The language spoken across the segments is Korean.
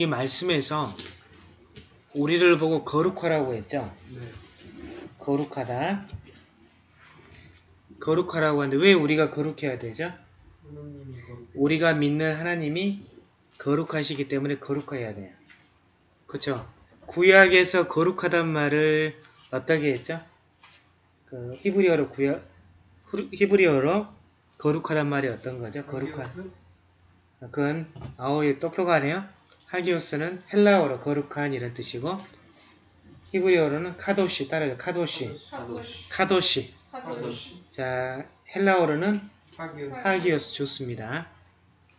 이 말씀에서 우리를 보고 거룩하라고 했죠. 네. 거룩하다. 거룩하라고 하는데 왜 우리가 거룩해야 되죠? 우리가 믿는 하나님이 거룩하시기 때문에 거룩해야 돼요. 그쵸? 구약에서 거룩하단 말을 어떻게 했죠? 그 히브리어로 구약 히브리어로 거룩하단 말이 어떤 거죠? 거룩한 하기오스? 그건 아오이 똑똑하네요. 하기오스는 헬라어로 거룩한 이런 뜻이고 히브리어로는 카도시 따라요. 카도시 하도시. 카도시 하도시. 자 헬라어로는 하기오스. 하기오스 좋습니다.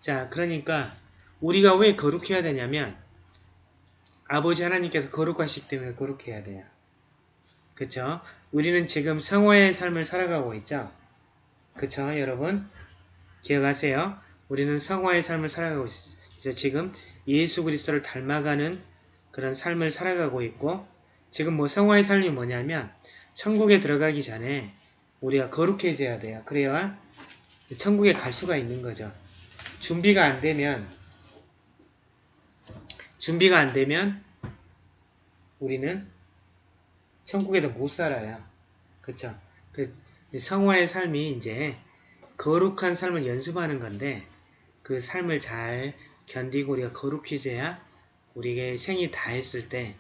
자, 그러니까 우리가 왜 거룩해야 되냐면 아버지 하나님께서 거룩하시기 때문에 거룩해야 돼요. 그쵸? 우리는 지금 성화의 삶을 살아가고 있죠? 그쵸, 여러분? 기억하세요. 우리는 성화의 삶을 살아가고 있어요. 지금 예수 그리스도를 닮아가는 그런 삶을 살아가고 있고 지금 뭐 성화의 삶이 뭐냐면 천국에 들어가기 전에 우리가 거룩해져야 돼요. 그래야 천국에 갈 수가 있는 거죠. 준비가 안 되면 준비가 안 되면 우리는 천국에도 못 살아요. 그쵸? 그 성화의 삶이 이제 거룩한 삶을 연습하는 건데 그 삶을 잘 견디고 우리가 거룩해져야 우리의 생이 다 했을 때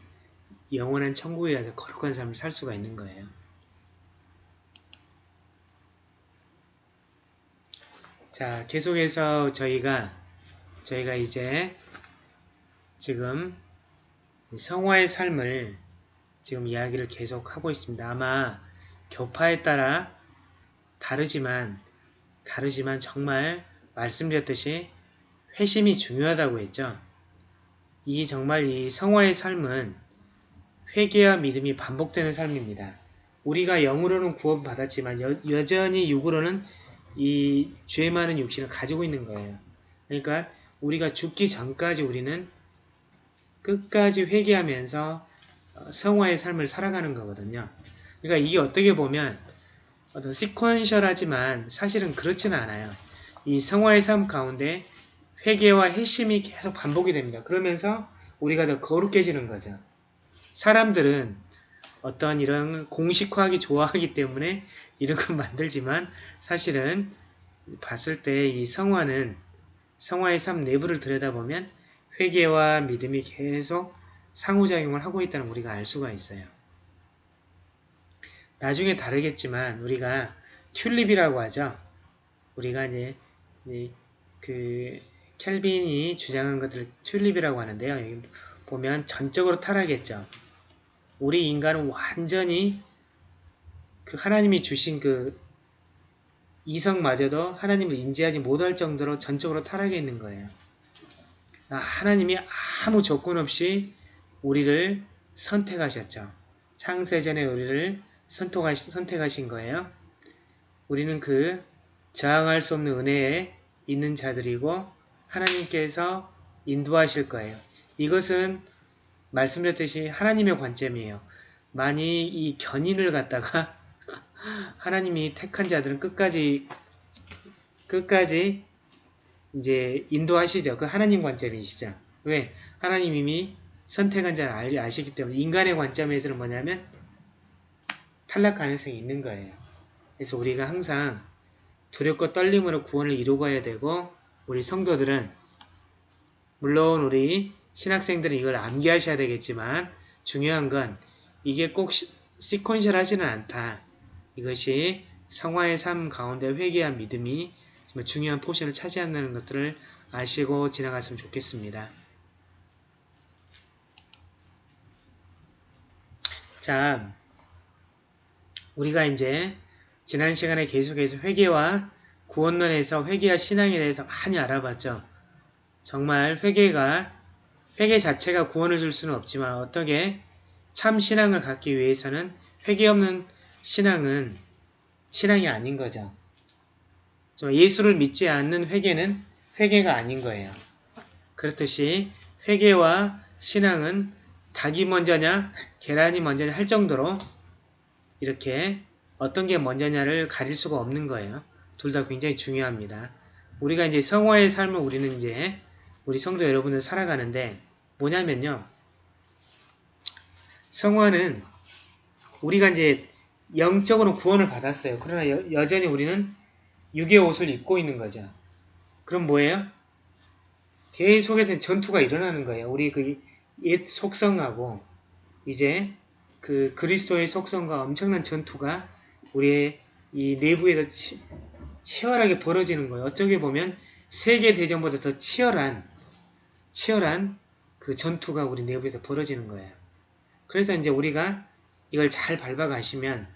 영원한 천국에 가서 거룩한 삶을 살 수가 있는 거예요. 자, 계속해서 저희가 저희가 이제 지금 성화의 삶을 지금 이야기를 계속 하고 있습니다. 아마 교파에 따라 다르지만 다르지만 정말 말씀드렸듯이 회심이 중요하다고 했죠. 이 정말 이 성화의 삶은 회개와 믿음이 반복되는 삶입니다. 우리가 영으로는 구원받았지만 여, 여전히 육으로는 이 죄 많은 육신을 가지고 있는 거예요. 그러니까 우리가 죽기 전까지 우리는 끝까지 회개하면서 어, 성화의 삶을 살아가는 거거든요. 그러니까 이게 어떻게 보면 어떤 시퀀셜하지만 사실은 그렇지는 않아요. 이 성화의 삶 가운데 회개와 회심이 계속 반복이 됩니다. 그러면서 우리가 더 거룩해지는 거죠. 사람들은 어떤 이런 공식화하기 좋아하기 때문에 이런 걸 만들지만 사실은 봤을 때 이 성화는 성화의 삶 내부를 들여다보면 회개와 믿음이 계속 상호작용을 하고 있다는 걸 우리가 알 수가 있어요. 나중에 다르겠지만 우리가 튤립이라고 하죠. 우리가 이제 그 켈빈이 주장한 것들을 튤립이라고 하는데요. 여기 보면 전적으로 타락했죠. 우리 인간은 완전히 그 하나님이 주신 그 이성마저도 하나님을 인지하지 못할 정도로 전적으로 타락해 있는 거예요. 아, 하나님이 아무 조건 없이 우리를 선택하셨죠. 창세전에 우리를 선택하신 거예요. 우리는 그 저항할 수 없는 은혜에 있는 자들이고 하나님께서 인도하실 거예요. 이것은 말씀드렸듯이 하나님의 관점이에요. 만이 이 견인을 갖다가 하나님이 택한 자들은 끝까지 끝까지 이제 인도하시죠. 그 하나님 관점이시죠. 왜? 하나님 이미 선택한 자를 알, 아시기 때문에 인간의 관점에서는 뭐냐면 탈락 가능성이 있는 거예요. 그래서 우리가 항상 두렵고 떨림으로 구원을 이루어야 되고 우리 성도들은 물론 우리 신학생들은 이걸 암기하셔야 되겠지만 중요한 건 이게 꼭 시, sequential 하지는 않다. 이것이 성화의 삶 가운데 회개와 믿음이 정말 중요한 포션을 차지한다는 것들을 아시고 지나갔으면 좋겠습니다. 자, 우리가 이제 지난 시간에 계속해서 회개와 구원론에서 회개와 신앙에 대해서 많이 알아봤죠. 정말 회개가 회개 자체가 구원을 줄 수는 없지만 어떻게 참 신앙을 갖기 위해서는 회개 없는 신앙은 신앙이 아닌 거죠. 예수를 믿지 않는 회개는 회개가 아닌 거예요. 그렇듯이 회개와 신앙은 닭이 먼저냐 계란이 먼저냐 할 정도로 이렇게 어떤 게 먼저냐를 가릴 수가 없는 거예요. 둘 다 굉장히 중요합니다. 우리가 이제 성화의 삶을 우리는 이제 우리 성도 여러분들 살아가는데 뭐냐면요. 성화는 우리가 이제 영적으로 구원을 받았어요. 그러나 여, 여전히 우리는 육의 옷을 입고 있는 거죠. 그럼 뭐예요? 계속해서 전투가 일어나는 거예요. 우리 그 옛 속성하고 이제 그 그리스도의 속성과 엄청난 전투가 우리의 이 내부에서 치, 치열하게 벌어지는 거예요. 어쩌게 보면 세계 대전보다 더 치열한 치열한 그 전투가 우리 내부에서 벌어지는 거예요. 그래서 이제 우리가 이걸 잘 밟아가시면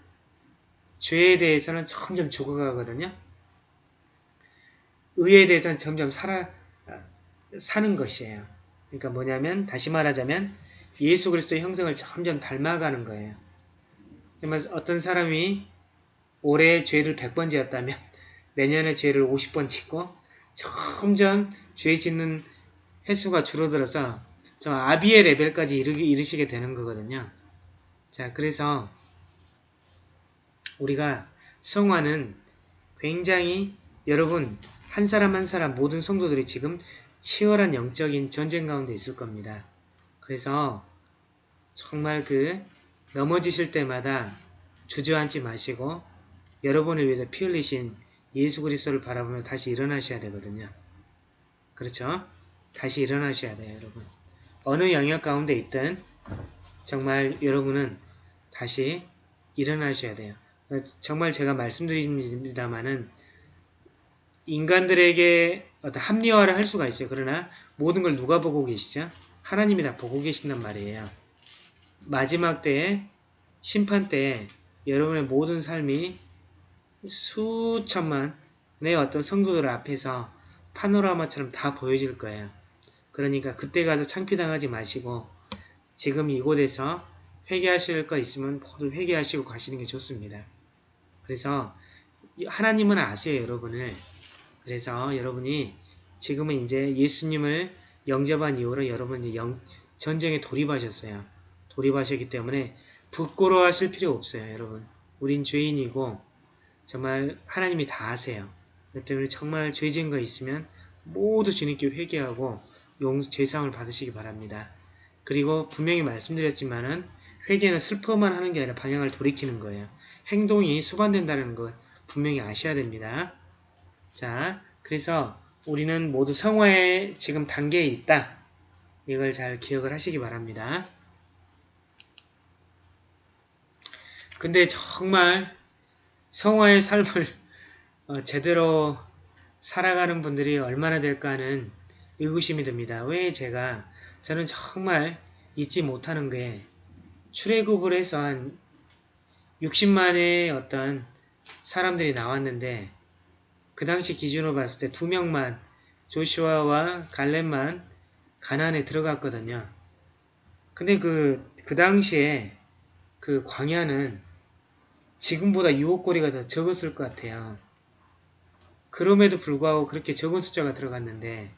죄에 대해서는 점점 죽어가거든요. 의에 대해서는 점점 살아 사는 것이에요. 그러니까 뭐냐면 다시 말하자면 예수 그리스도의 형성을 점점 닮아가는 거예요. 정말 어떤 사람이 올해 죄를 100번 지었다면 내년에 죄를 50번 짓고 점점 죄 짓는 횟수가 줄어들어서 좀 아비의 레벨까지 이르기, 이르시게 되는 거거든요. 자, 그래서 우리가 성화는 굉장히 여러분 한 사람 한 사람 모든 성도들이 지금 치열한 영적인 전쟁 가운데 있을 겁니다. 그래서 정말 그 넘어지실 때마다 주저앉지 마시고 여러분을 위해서 피 흘리신 예수 그리스도를 바라보며 다시 일어나셔야 되거든요. 그렇죠? 다시 일어나셔야 돼요, 여러분. 어느 영역 가운데 있든 정말 여러분은 다시 일어나셔야 돼요. 정말 제가 말씀드립니다만은 인간들에게 어떤 합리화를 할 수가 있어요. 그러나 모든 걸 누가 보고 계시죠? 하나님이 다 보고 계신단 말이에요. 마지막 때에 심판 때에 여러분의 모든 삶이 수천만의 어떤 성도들 앞에서 파노라마처럼 다 보여질 거예요. 그러니까 그때 가서 창피당하지 마시고 지금 이곳에서 회개하실 거 있으면 모두 회개하시고 가시는 게 좋습니다. 그래서 하나님은 아세요, 여러분을. 그래서 여러분이 지금은 이제 예수님을 영접한 이후로 여러분이 영, 전쟁에 돌입하셨어요. 돌입하셨기 때문에 부끄러워하실 필요 없어요, 여러분. 우린 죄인이고 정말 하나님이 다 아세요. 그렇기 때문에 정말 죄 지은 거 있으면 모두 주님께 회개하고 용 죄상을 받으시기 바랍니다. 그리고 분명히 말씀드렸지만은 회개는 슬퍼만 하는 게 아니라 방향을 돌이키는 거예요. 행동이 수반된다는 걸 분명히 아셔야 됩니다. 자, 그래서 우리는 모두 성화의 지금 단계에 있다. 이걸 잘 기억을 하시기 바랍니다. 근데 정말 성화의 삶을 어, 제대로 살아가는 분들이 얼마나 될까는 의구심이 듭니다. 왜 제가 저는 정말 잊지 못하는 게 출애굽을 해서 한 60만의 어떤 사람들이 나왔는데 그 당시 기준으로 봤을 때 두 명만 조슈아와 갈렙만 가난에 들어갔거든요. 근데 그, 그 당시에 그 광야는 지금보다 유혹거리가 더 적었을 것 같아요. 그럼에도 불구하고 그렇게 적은 숫자가 들어갔는데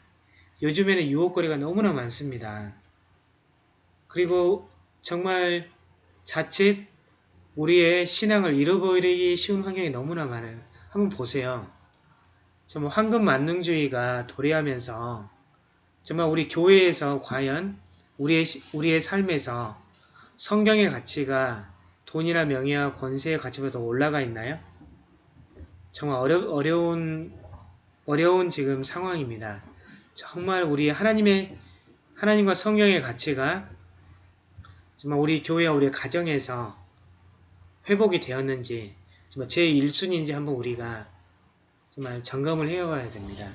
요즘에는 유혹거리가 너무나 많습니다. 그리고 정말 자칫 우리의 신앙을 잃어버리기 쉬운 환경이 너무나 많아요. 한번 보세요. 정말 황금 만능주의가 도래하면서 정말 우리 교회에서 과연 우리의, 우리의 삶에서 성경의 가치가 돈이나 명예와 권세의 가치보다 올라가 있나요? 정말 어려, 어려운 어려운 지금 상황입니다. 정말 우리 하나님의 하나님과 성경의 가치가 정말 우리 교회와 우리 가정에서 회복이 되었는지 정말 제 1순위인지 한번 우리가 정말 점검을 해와야 됩니다.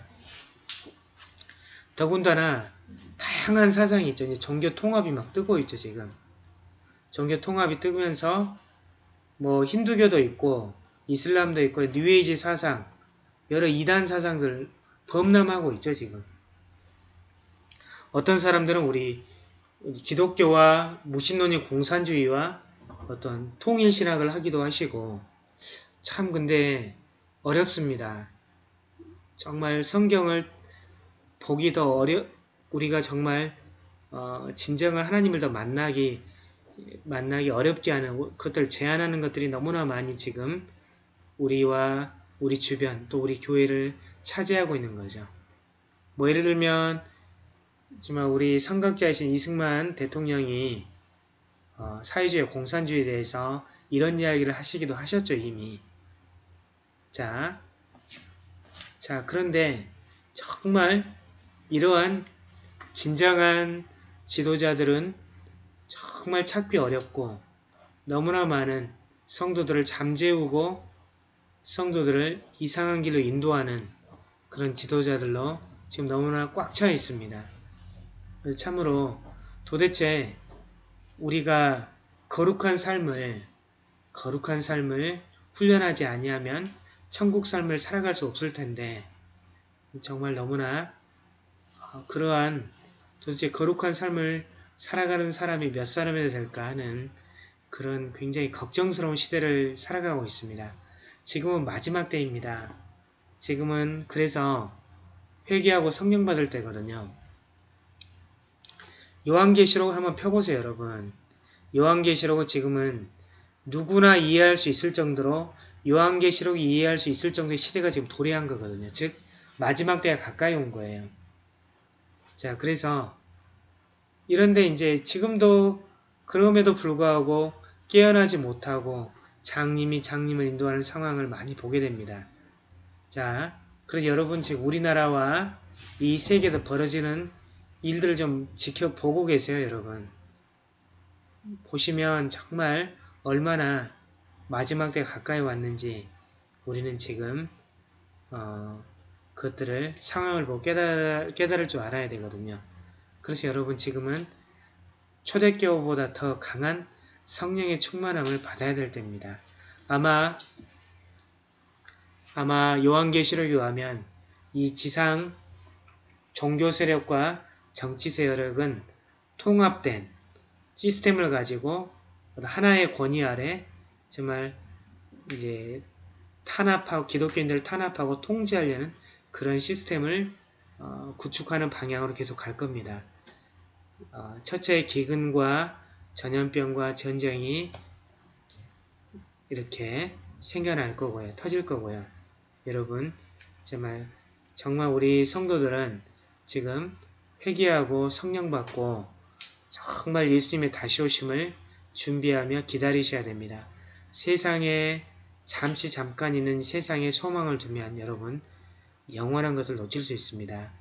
더군다나 다양한 사상이 있죠. 이제 종교 통합이 막 뜨고 있죠, 지금. 종교 통합이 뜨면서 뭐 힌두교도 있고 이슬람도 있고 뉴에이지 사상 여러 이단 사상들 범람하고 있죠, 지금. 어떤 사람들은 우리 기독교와 무신론의 공산주의와 어떤 통일신학을 하기도 하시고 참 근데 어렵습니다. 정말 성경을 보기 더 어려 우리가 정말 어, 진정한 하나님을 더 만나기 만나기 어렵게 하는 그것들 제한하는 것들이 너무나 많이 지금 우리와 우리 주변 또 우리 교회를 차지하고 있는 거죠. 뭐 예를 들면 정말 우리 선각자이신 이승만 대통령이 어, 사회주의 공산주의에 대해서 이런 이야기를 하시기도 하셨죠 이미. 자, 자 그런데 정말 이러한 진정한 지도자들은 정말 찾기 어렵고 너무나 많은 성도들을 잠재우고 성도들을 이상한 길로 인도하는 그런 지도자들로 지금 너무나 꽉 차 있습니다. 참으로 도대체 우리가 거룩한 삶을 거룩한 삶을 훈련하지 아니하면 천국 삶을 살아갈 수 없을 텐데 정말 너무나 어, 그러한 도대체 거룩한 삶을 살아가는 사람이 몇 사람이나 될까 하는 그런 굉장히 걱정스러운 시대를 살아가고 있습니다. 지금은 마지막 때입니다. 지금은 그래서 회개하고 성령 받을 때거든요. 요한계시록 한번 펴보세요, 여러분. 요한계시록은 지금은 누구나 이해할 수 있을 정도로 요한계시록이 이해할 수 있을 정도의 시대가 지금 도래한 거거든요. 즉 마지막 때가 가까이 온 거예요. 자, 그래서 이런데 이제 지금도 그럼에도 불구하고 깨어나지 못하고 장님이 장님을 인도하는 상황을 많이 보게 됩니다. 자, 그래서 여러분 지금 우리나라와 이 세계에서 벌어지는 일들을 좀 지켜보고 계세요, 여러분. 보시면 정말 얼마나 마지막 때가 가까이 왔는지 우리는 지금 어, 그것들을 상황을 보고 깨달, 깨달을 줄 알아야 되거든요. 그래서 여러분 지금은 초대교보다 더 강한 성령의 충만함을 받아야 될 때입니다. 아마 아마 요한계시록에 의하면 이 지상 종교 세력과 정치 세력은 통합된 시스템을 가지고 하나의 권위 아래 정말 이제 탄압하고 기독교인들을 탄압하고 통제하려는 그런 시스템을 어, 구축하는 방향으로 계속 갈 겁니다. 어, 첫째 기근과 전염병과 전쟁이 이렇게 생겨날 거고요. 터질 거고요. 여러분 정말 정말 우리 성도들은 지금 회개하고 성령 받고 정말 예수님의 다시 오심을 준비하며 기다리셔야 됩니다. 세상에 잠시 잠깐 있는 세상에 소망을 두면 여러분 영원한 것을 놓칠 수 있습니다.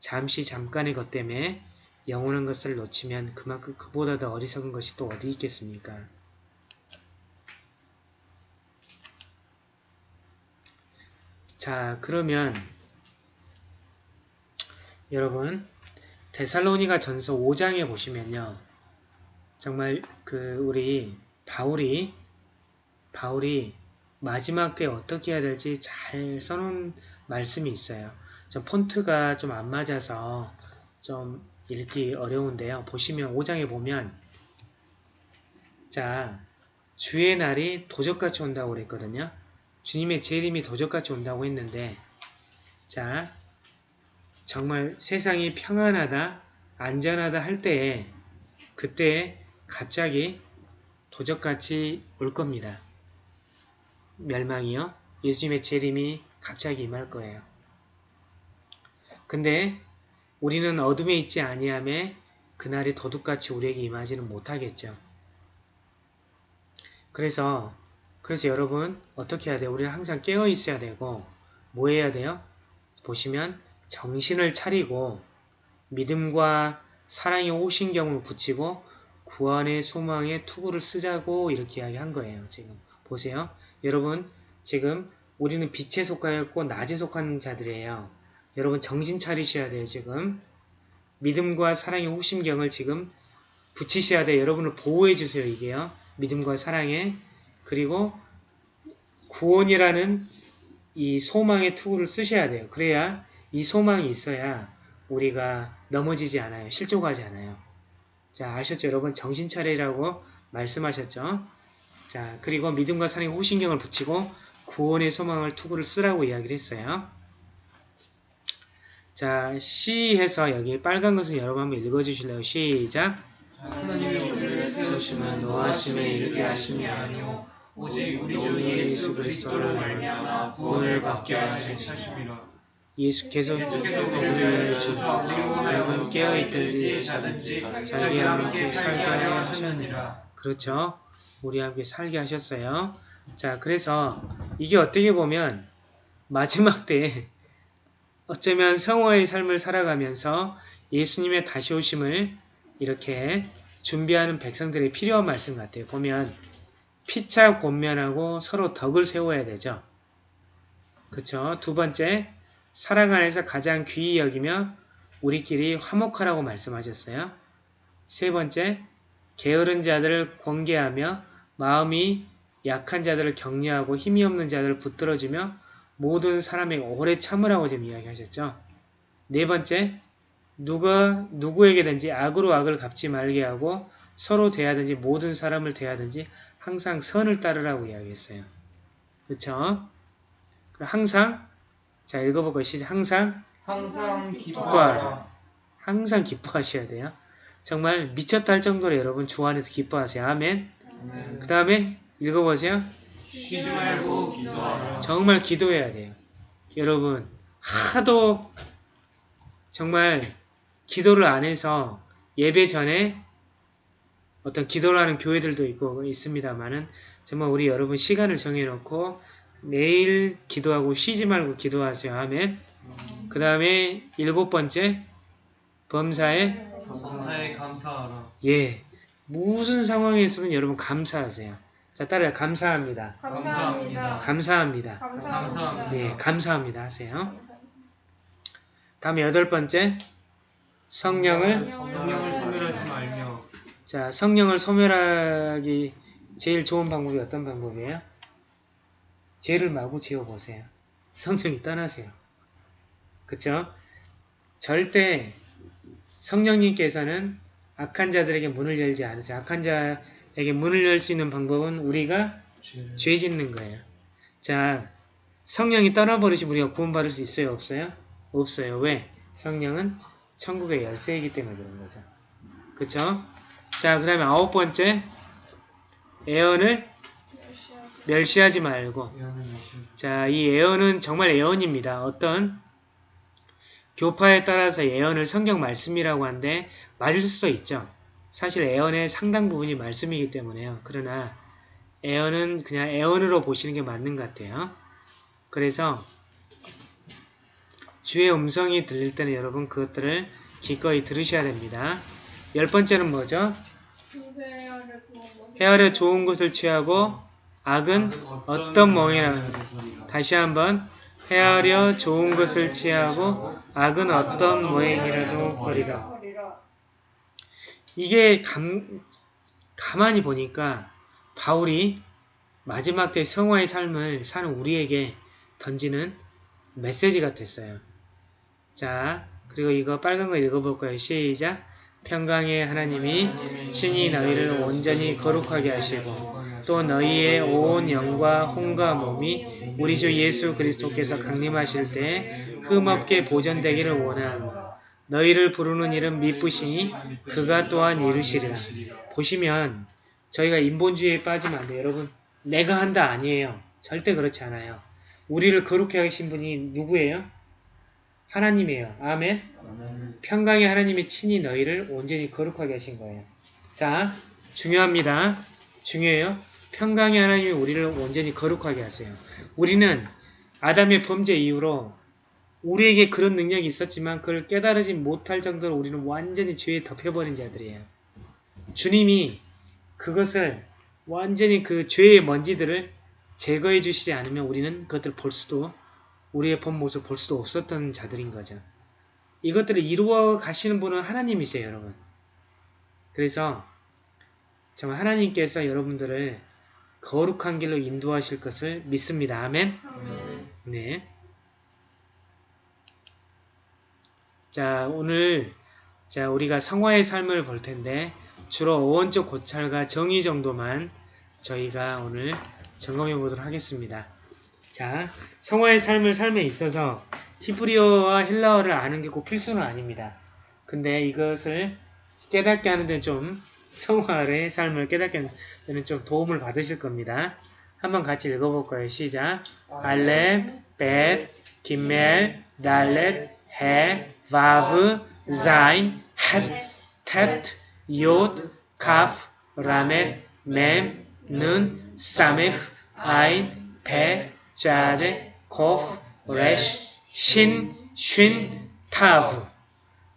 잠시 잠깐의 것 때문에 영원한 것을 놓치면 그만큼 그보다 더 어리석은 것이 또 어디 있겠습니까? 자 그러면 여러분 데살로니가 전서 5장에 보시면요 정말 그 우리 바울이 바울이 마지막 때 어떻게 해야 될지 잘 써놓은 말씀이 있어요. 좀 폰트가 좀 안 맞아서 좀 읽기 어려운데요. 보시면 5장에 보면 자 주의 날이 도적같이 온다고 그랬거든요. 주님의 재림이 도적같이 온다고 했는데 자 정말 세상이 평안하다 안전하다 할 때에 그때 갑자기 도적같이 올 겁니다. 멸망이요. 예수님의 재림이 갑자기 임할 거예요. 근데 우리는 어둠에 있지 아니함에 그날이 도둑같이 우리에게 임하지는 못하겠죠. 그래서 그래서 여러분 어떻게 해야 돼요? 우리는 항상 깨어 있어야 되고 뭐 해야 돼요? 보시면 정신을 차리고 믿음과 사랑의 호신경을 붙이고 구원의 소망의 투구를 쓰자고 이렇게 이야기한 거예요. 지금 보세요. 여러분 지금 우리는 빛에 속하였고 낮에 속한 자들이에요. 여러분 정신 차리셔야 돼요. 지금 믿음과 사랑의 호심경을 지금 붙이셔야 돼요. 여러분을 보호해 주세요. 이게요. 믿음과 사랑에 그리고 구원이라는 이 소망의 투구를 쓰셔야 돼요. 그래야 이 소망이 있어야 우리가 넘어지지 않아요. 실족하지 않아요. 자 아셨죠? 여러분 정신 차리라고 말씀하셨죠? 자 그리고 믿음과 사랑의 호신경을 붙이고 구원의 소망을 투구를 쓰라고 이야기를 했어요. 자 시 해서 여기 빨간 것을 여러분 한번 읽어주실래요? 시작 하나님의 우리를 세우심은 노하심에 이르게 하심이 아니오 오직 우리 주 예수 그리스도를 말미암아 구원을 받게 하심이라 예수께서 우리를 주시고 여러분 깨어있든지 자든지 자기 함께 살게 하셨느니라. 그렇죠. 우리 함께 살게 하셨어요. 자, 그래서 이게 어떻게 보면 마지막 때에 어쩌면 성화의 삶을 살아가면서 예수님의 다시 오심을 이렇게 준비하는 백성들이 필요한 말씀 같아요. 보면 피차 권면하고 서로 덕을 세워야 되죠. 그쵸? 두 번째, 사랑 안에서 가장 귀히 여기며 우리끼리 화목하라고 말씀하셨어요. 세 번째, 게으른 자들을 권계하며 마음이 약한 자들을 격려하고 힘이 없는 자들을 붙들어주며 모든 사람에게 오래 참으라고 지금 이야기하셨죠. 네 번째, 누가 누구에게든지 악으로 악을 갚지 말게 하고 서로 대하든지 모든 사람을 대하든지 항상 선을 따르라고 이야기했어요. 그렇죠? 항상 자 읽어볼까요? 시작. 항상 항상 기뻐하라. 항상 기뻐하셔야 돼요. 정말 미쳤다 할 정도로 여러분 주 안에서 기뻐하세요. 아멘. 그 다음에 읽어보세요. 쉬지 말고 기도하라. 정말 기도해야 돼요. 여러분 하도 정말 기도를 안 해서 예배 전에 어떤 기도를 하는 교회들도 있고 있습니다만은 정말 우리 여러분 시간을 정해놓고 매일 기도하고 쉬지 말고 기도하세요. 아멘. 그 다음에 일곱 번째 범사에 감사에 감사하라. 예 무슨 상황에서는 여러분 감사하세요. 자 따라요. 감사합니다. 감사합니다. 감사합니다. 감사합니다. 예 감사합니다 하세요. 다음에 여덟 번째 성령을 성령을 소멸하지 말며 자 성령을 소멸하기 제일 좋은 방법이 어떤 방법이에요? 죄를 마구 지어보세요. 성령이 떠나세요. 그쵸? 절대 성령님께서는 악한 자들에게 문을 열지 않으세요. 악한 자 에게 문을 열 수 있는 방법은 우리가 죄 짓는 거예요. 자, 성령이 떠나버리시면 우리가 구원받을 수 있어요? 없어요? 없어요. 왜? 성령은 천국의 열쇠이기 때문에 그런 거죠. 그쵸? 자, 그 다음에 아홉 번째, 애언을 멸시하지 말고. 예언을. 자, 이 애언은 정말 애언입니다. 어떤 교파에 따라서 애언을 성경 말씀이라고 하는데 맞을 수도 있죠. 사실 애언의 상당 부분이 말씀이기 때문에요. 그러나 애언은 그냥 애언으로 보시는 게 맞는 것 같아요. 그래서 주의 음성이 들릴 때는 여러분 그것들을 기꺼이 들으셔야 됩니다. 열 번째는 뭐죠? 헤아려 좋은 것을 취하고 악은 어떤 멍이나 다시 한번 헤아려 좋은 것을 취하고 악은 어떤 모행이라도 버리라. 이게 감, 가만히 보니까 바울이 마지막 때 성화의 삶을 사는 우리에게 던지는 메시지 같았어요. 자, 그리고 이거 빨간 거 읽어볼까요? 시작. 평강의 하나님이 친히 너희를 온전히 거룩하게 하시고 또 너희의 온 영과 혼과 몸이 우리 주 예수 그리스도께서 강림하실 때 흠없게 보존되기를 원하노라. 너희를 부르는 이름 미쁘시니 그가 또한 이루시리라. 보시면 저희가 인본주의에 빠지면 안 돼요. 여러분 내가 한다 아니에요. 절대 그렇지 않아요. 우리를 거룩해 하신 분이 누구예요? 하나님이에요. 아멘. 평강의 하나님이 친히 너희를 온전히 거룩하게 하신 거예요. 자, 중요합니다. 중요해요. 평강의 하나님이 우리를 온전히 거룩하게 하세요. 우리는 아담의 범죄 이후로 우리에게 그런 능력이 있었지만 그걸 깨달으지 못할 정도로 우리는 완전히 죄에 덮여버린 자들이에요. 주님이 그것을 완전히 그 죄의 먼지들을 제거해 주시지 않으면 우리는 그것들을 볼 수도 우리의 본 모습 볼 수도 없었던 자들인 거죠. 이것들을 이루어 가시는 분은 하나님이세요, 여러분. 그래서 정말 하나님께서 여러분들을 거룩한 길로 인도하실 것을 믿습니다. 아멘. 네. 자, 오늘 자, 우리가 성화의 삶을 볼 텐데 주로 어원적 고찰과 정의 정도만 저희가 오늘 점검해 보도록 하겠습니다. 자, 성화의 삶을 삶에 있어서 히브리어와 헬라어를 아는 게 꼭 필수는 아닙니다. 근데 이것을 깨닫게 하는 데는 좀 성화의 삶을 깨닫게 하는 데는 좀 도움을 받으실 겁니다. 한번 같이 읽어볼까요? 시작. 알렙, 벳, 김멜, 달렛, 해, 바브, 자인, 헷, 텟, 욤, 카프, 라멧, 맴, 는, 사메프, 아인, 배, 자데, 코프, 레쉬, 신, 쉰, 타브.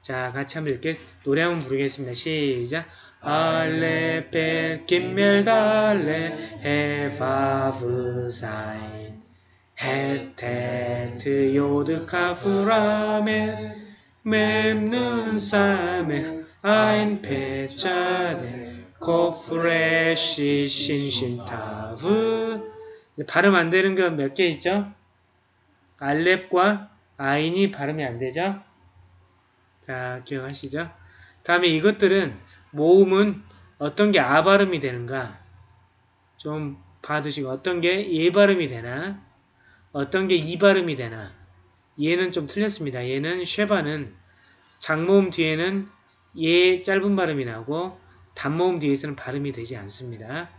자, 같이 한번 이렇게 노래 한번 부르겠습니다. 시작. 알레프, 벳, 김멜, 달렛, 헤, 바브, 자인. 헤테트 요드 카프라멘 맴는 사메 아인 페차네 코프레시 신신타브 발음 안 되는 건 몇 개 있죠? 알렙과 아인이 발음이 안 되죠? 자 기억하시죠? 다음에 이것들은 모음은 어떤 게 아 발음이 되는가 좀 봐두시고 어떤 게 예 발음이 되나 어떤 게 이 발음이 되나 얘는 좀 틀렸습니다. 얘는 쉐바는 장모음 뒤에는 예 짧은 발음이 나고 단모음 뒤에서는 발음이 되지 않습니다.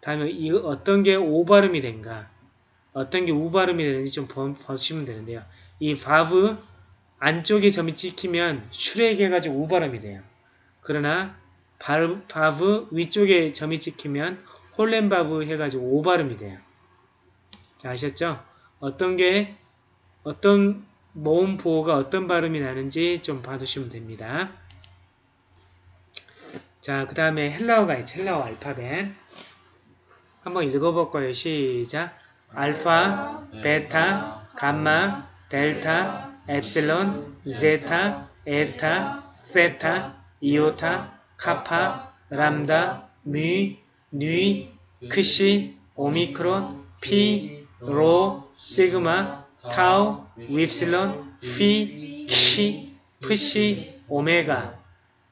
다음에 이 어떤 게 오 발음이 된가 어떤 게 우 발음이 되는지 좀 보, 보시면 되는데요. 이 바브 안쪽에 점이 찍히면 슈렉 해가지고 우 발음이 돼요. 그러나 바브, 바브 위쪽에 점이 찍히면 홀렘 바브 해가지고 오 발음이 돼요. 자 아셨죠? 어떤 게 어떤 모음 부호가 어떤 발음이 나는지 좀 봐두시면 됩니다. 자, 그 다음에 헬라어가 있죠. 헬라어 알파벳. 한번 읽어볼 거예요. 시작. 알파, 베타, 감마, 델타, 엡실론, 제타, 에타, 세타, 이오타, 카파, 람다, 미, 뉘, 크시, 오미크론, 피, 로, 시그마, 타우, 윕실론, 피, 키, 프시, 오메가.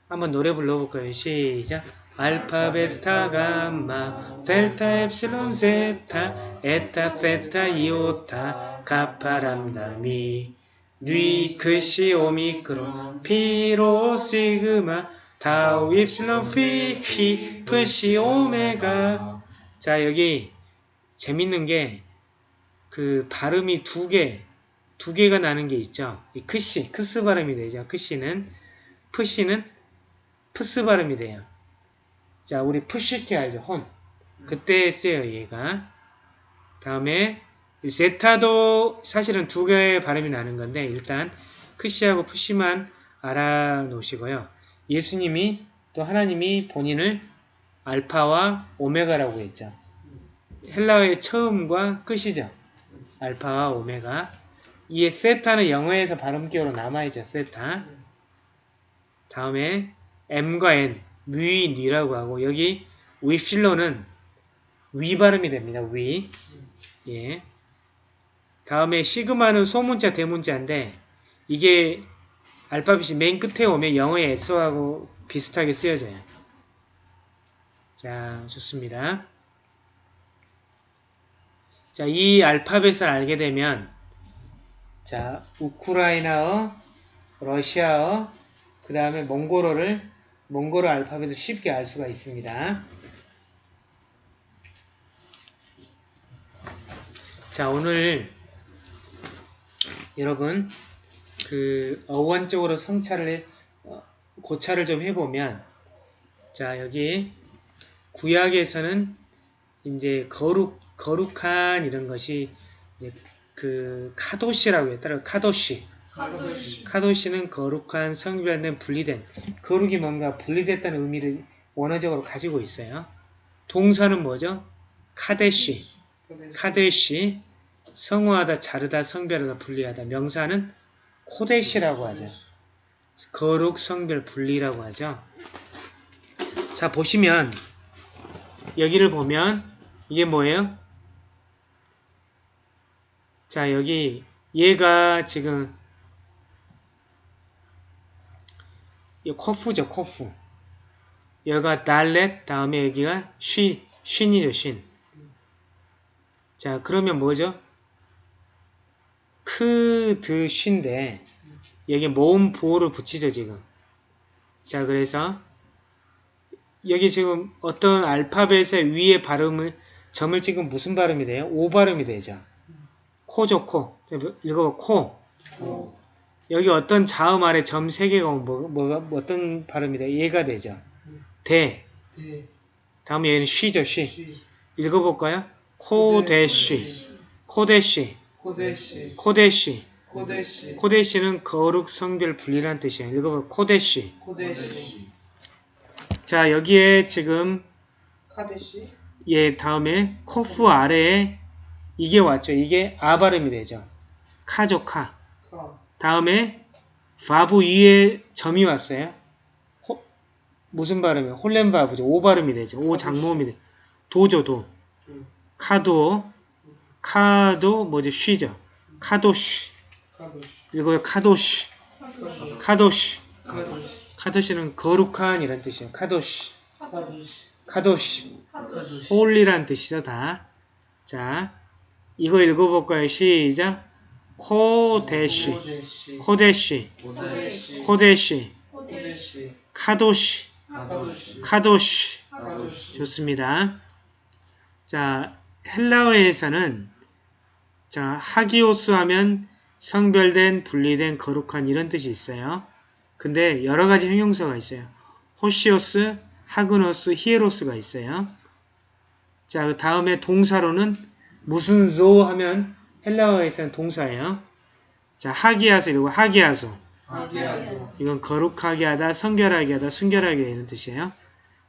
한번 노래 불러볼 거예요. 시작. 알파, 베타, 감마, 델타, 엡실론, 제타, 에타, 세타, 이오타, 카파, 람다, 미, 뉘, 크시, 오미크론, 피, 로, 시그마, 타우, 윕실론, 피, 키, 프시, 오메가. 자 여기 재밌는 게 그 발음이 두 개, 두 개가 나는 게 있죠. 이 크시, 크스 발음이 되죠. 크시는, 프시는 프스 발음이 돼요. 자, 우리 프시케 알죠? 혼. 그때 쓰여요, 얘가. 다음에 세타도 사실은 두 개의 발음이 나는 건데 일단 크시하고 프시만 알아놓으시고요. 예수님이 또 하나님이 본인을 알파와 오메가라고 했죠. 헬라어의 처음과 끝이죠. 알파와 오메가. 이 세타는 영어에서 발음 기호로 남아있죠. 세타. 다음에 M과 N, 위, 니라고 하고 여기 윕실론은 위 발음이 됩니다. 위. 예. 다음에 시그마는 소문자, 대문자인데 이게 알파벳이 맨 끝에 오면 영어의 S하고 비슷하게 쓰여져요. 자, 좋습니다. 자, 이 알파벳을 알게 되면 자, 우크라이나어, 러시아어, 그 다음에 몽골어를 몽골어 알파벳을 쉽게 알 수가 있습니다. 자, 오늘 여러분 그 어원적으로 성찰을 어, 고찰을 좀 해보면 자, 여기 구약에서는 이제 거룩 거룩한 이런 것이 이제 그 카도시라고 해요. 따라 카도시. 카도시 카도시는 거룩한 성별된 분리된 거룩이 뭔가 분리됐다는 의미를 원어적으로 가지고 있어요. 동사는 뭐죠? 카데시. 카데시. 성화하다, 자르다, 성별하다, 분리하다. 명사는 코데시라고 하죠. 거룩, 성별, 분리라고 하죠. 자, 보시면 여기를 보면 이게 뭐예요? 자, 여기 얘가 지금 이 코프죠, 코프. 여기가 달렛, 다음에 여기가 쉬, 쉰이죠, 쉰. 자, 그러면 뭐죠? 크, 드, 쉰데, 여기 모음 부호를 붙이죠, 지금. 자, 그래서, 여기 지금 어떤 알파벳의 위에 발음을, 점을 찍으면 무슨 발음이 돼요? 오 발음이 되죠. 코죠, 코. 읽어봐, 코. 고, 여기 어떤 자음 아래 점세 개가 오면 뭐, 뭐가 뭐 어떤 발음이 돼? 얘가 되죠. 대. 대, 다음에 얘는 쉬죠. 쉬. 시, 읽어볼까요? 코데시, 코데쉬. 코데시, 코데쉬는 거룩 성별 분리란 뜻이에요. 읽어볼 코데쉬. 코데시, 자 여기에 지금 카데시, 얘 다음에 코프 아래에 이게 왔죠. 이게 아 발음이 되죠. 카죠 카. 카, 다음에 바브 위에 점이 왔어요. 호- 무슨 발음이에요? 홀렘 바브죠. 오 발음이 되죠. 오 장모음이 돼. 도죠 도. 음. 카도 카도 뭐죠? 쉬죠. 카도쉬. 이거요 카도쉬. 카도쉬. 카도시, 카도시는 거룩한 이란 뜻이에요. 카도쉬. 카도시, 카도쉬. 카도시, holy란 뜻이죠, 다. 자, 이거 읽어볼까요? 시작. 코데시. 코데시. 코데시. 카도시. 카도시, 좋습니다. 자, 헬라어에서는 자, 하기오스 하면 성별된, 분리된, 거룩한 이런 뜻이 있어요. 근데 여러 가지 형용사가 있어요. 호시오스, 하그노스, 히에로스가 있어요. 자, 그 다음에 동사로는 무슨 조 하면 헬라어에서는 동사예요. 자, 하기야서 이러고 하기야서. 이건 거룩하게 하다, 성결하게 하다, 순결하게 이런 뜻이에요.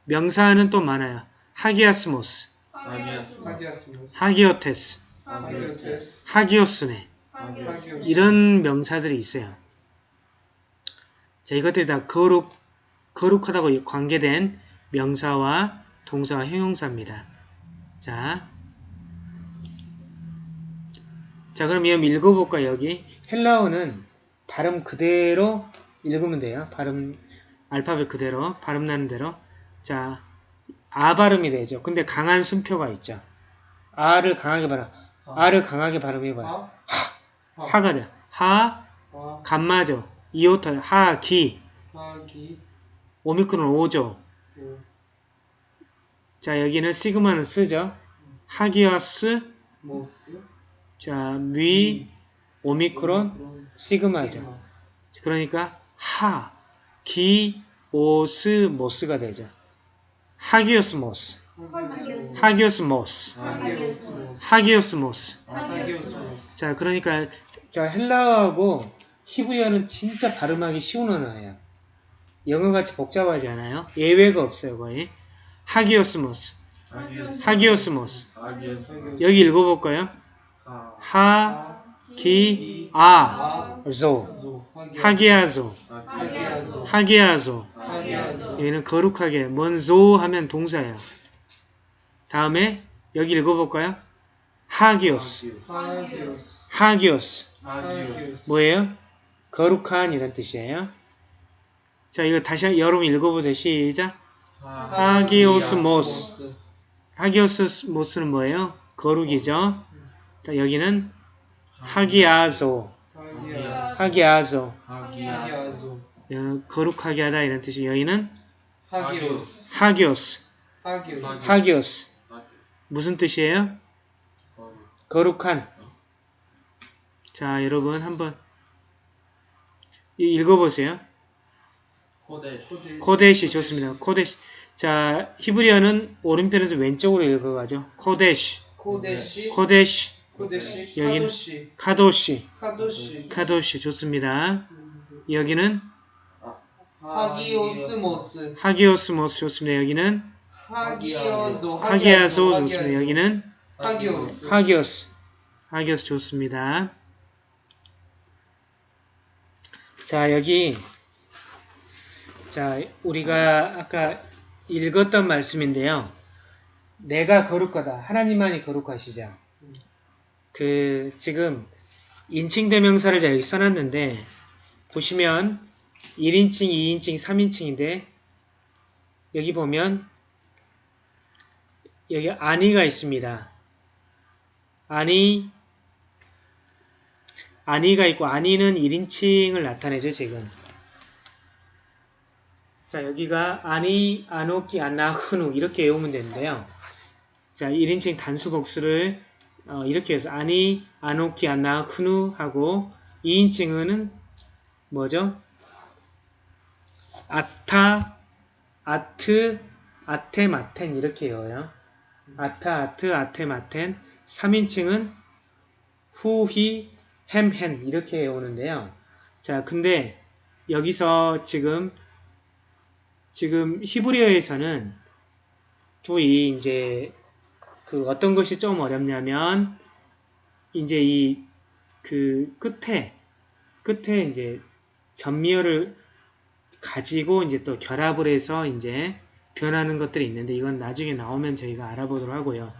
명사는 또 많아요. 하기아스모스, 하기야스모스, 하기오테스, 하기오스네 하기오스, 이런 명사들이 있어요. 자, 이것들이 다 거룩, 거룩하다고 관계된 명사와 동사와 형용사입니다. 자, 자 그럼 이거 읽어볼까요? 여기 헬라어는 발음 그대로 읽으면 돼요. 발음 알파벳 그대로 발음 나는 대로 자, 아 발음이 되죠. 근데 강한 순표가 있죠. 아를 강하게 발음, 아를 강하게 발음해봐요. 하, 하가 돼. 하, 하, 감마죠. 하, 기. 하기, 오미크론 오죠. 오, 자, 여기는 시그마는 쓰죠. 하기오스, 모스, 자, 미, 오미크론, 시그마죠. 시그마, 그러니까 하, 기, 오스, 모스가 되죠. 하기오스모스, 하기오스, 하기오스모스, 하기오스모스, 하기오스모스. 하기오스모스, 자, 그러니까 자 헬라어하고 히브리어는 진짜 발음하기 쉬운 언어예요. 영어같이 복잡하지 않아요. 예외가 없어요, 거의. 하기오스모스, 하기오스모스. 여기 읽어볼까요? 하, 하, 기, 아, 아, 조, 조, 하기 아 조, 하기야소, 하기아조. 하기야소, 여기는 거룩하게, 먼조 하면 동사예요. 다음에 여기 읽어볼까요? 하기오스, 하기오스, 뭐예요? 거룩한 이런 뜻이에요. 자, 이거 다시 한- 여러분 읽어보세요. 시작. 하기오스모스. 하기오스모스는 뭐예요? 거룩이죠. 자, 여기는 하기아조, 하기아조. 어, 거룩하게 하다 이런 뜻이 여기는 하기오스, 하기오스, 하기오스, 하기오스. 무슨 뜻이에요? 거룩한. 자, 여러분 한번 이- 읽어보세요. 코데시 좋습니다. 코데시. 자, 히브리어는 오른편에서 왼쪽으로 읽어가죠. 코데시, 코데시, 코데시, 여기는- 카도시, 카도시, 카도시, 카도시 좋습니다. 여기는 하기오스모스, 하기오스모스 좋습니다. 여기는 하기야소, 하기아소 좋습니다. 여기는 하기오스, 하기오스, 하기오스 좋습니다. 자, 여기 자, 우리가 아까 읽었던 말씀인데요. 내가 거룩하다. 하나님만이 거룩하시죠. 그 지금 인칭 대명사를 제가 여기 써놨는데 보시면 1인칭, 2인칭, 3인칭인데 여기 보면 여기 아니가 있습니다. 아니 아니가 있고 아니는 1인칭을 나타내죠 지금 자 여기가 아니 아노키 아나흐누 이렇게 외우면 되는데요 자 1인칭 단수 복수를 어, 이렇게 해서 아니 아노키 아나흐누 하고 2인칭은 뭐죠? 아타, 아트, 아테마텐 이렇게 외워요. 아타, 아트, 아테마텐 3인칭은 후히, 햄, 헨 이렇게 외우는데요. 자, 근데 여기서 지금 지금 히브리어에서는 또 이 이제 그 어떤 것이 좀 어렵냐면 이제 이 그 끝에 끝에 이제 전미어를 가지고 이제 또 결합을 해서 이제 변하는 것들이 있는데 이건 나중에 나오면 저희가 알아보도록 하고요.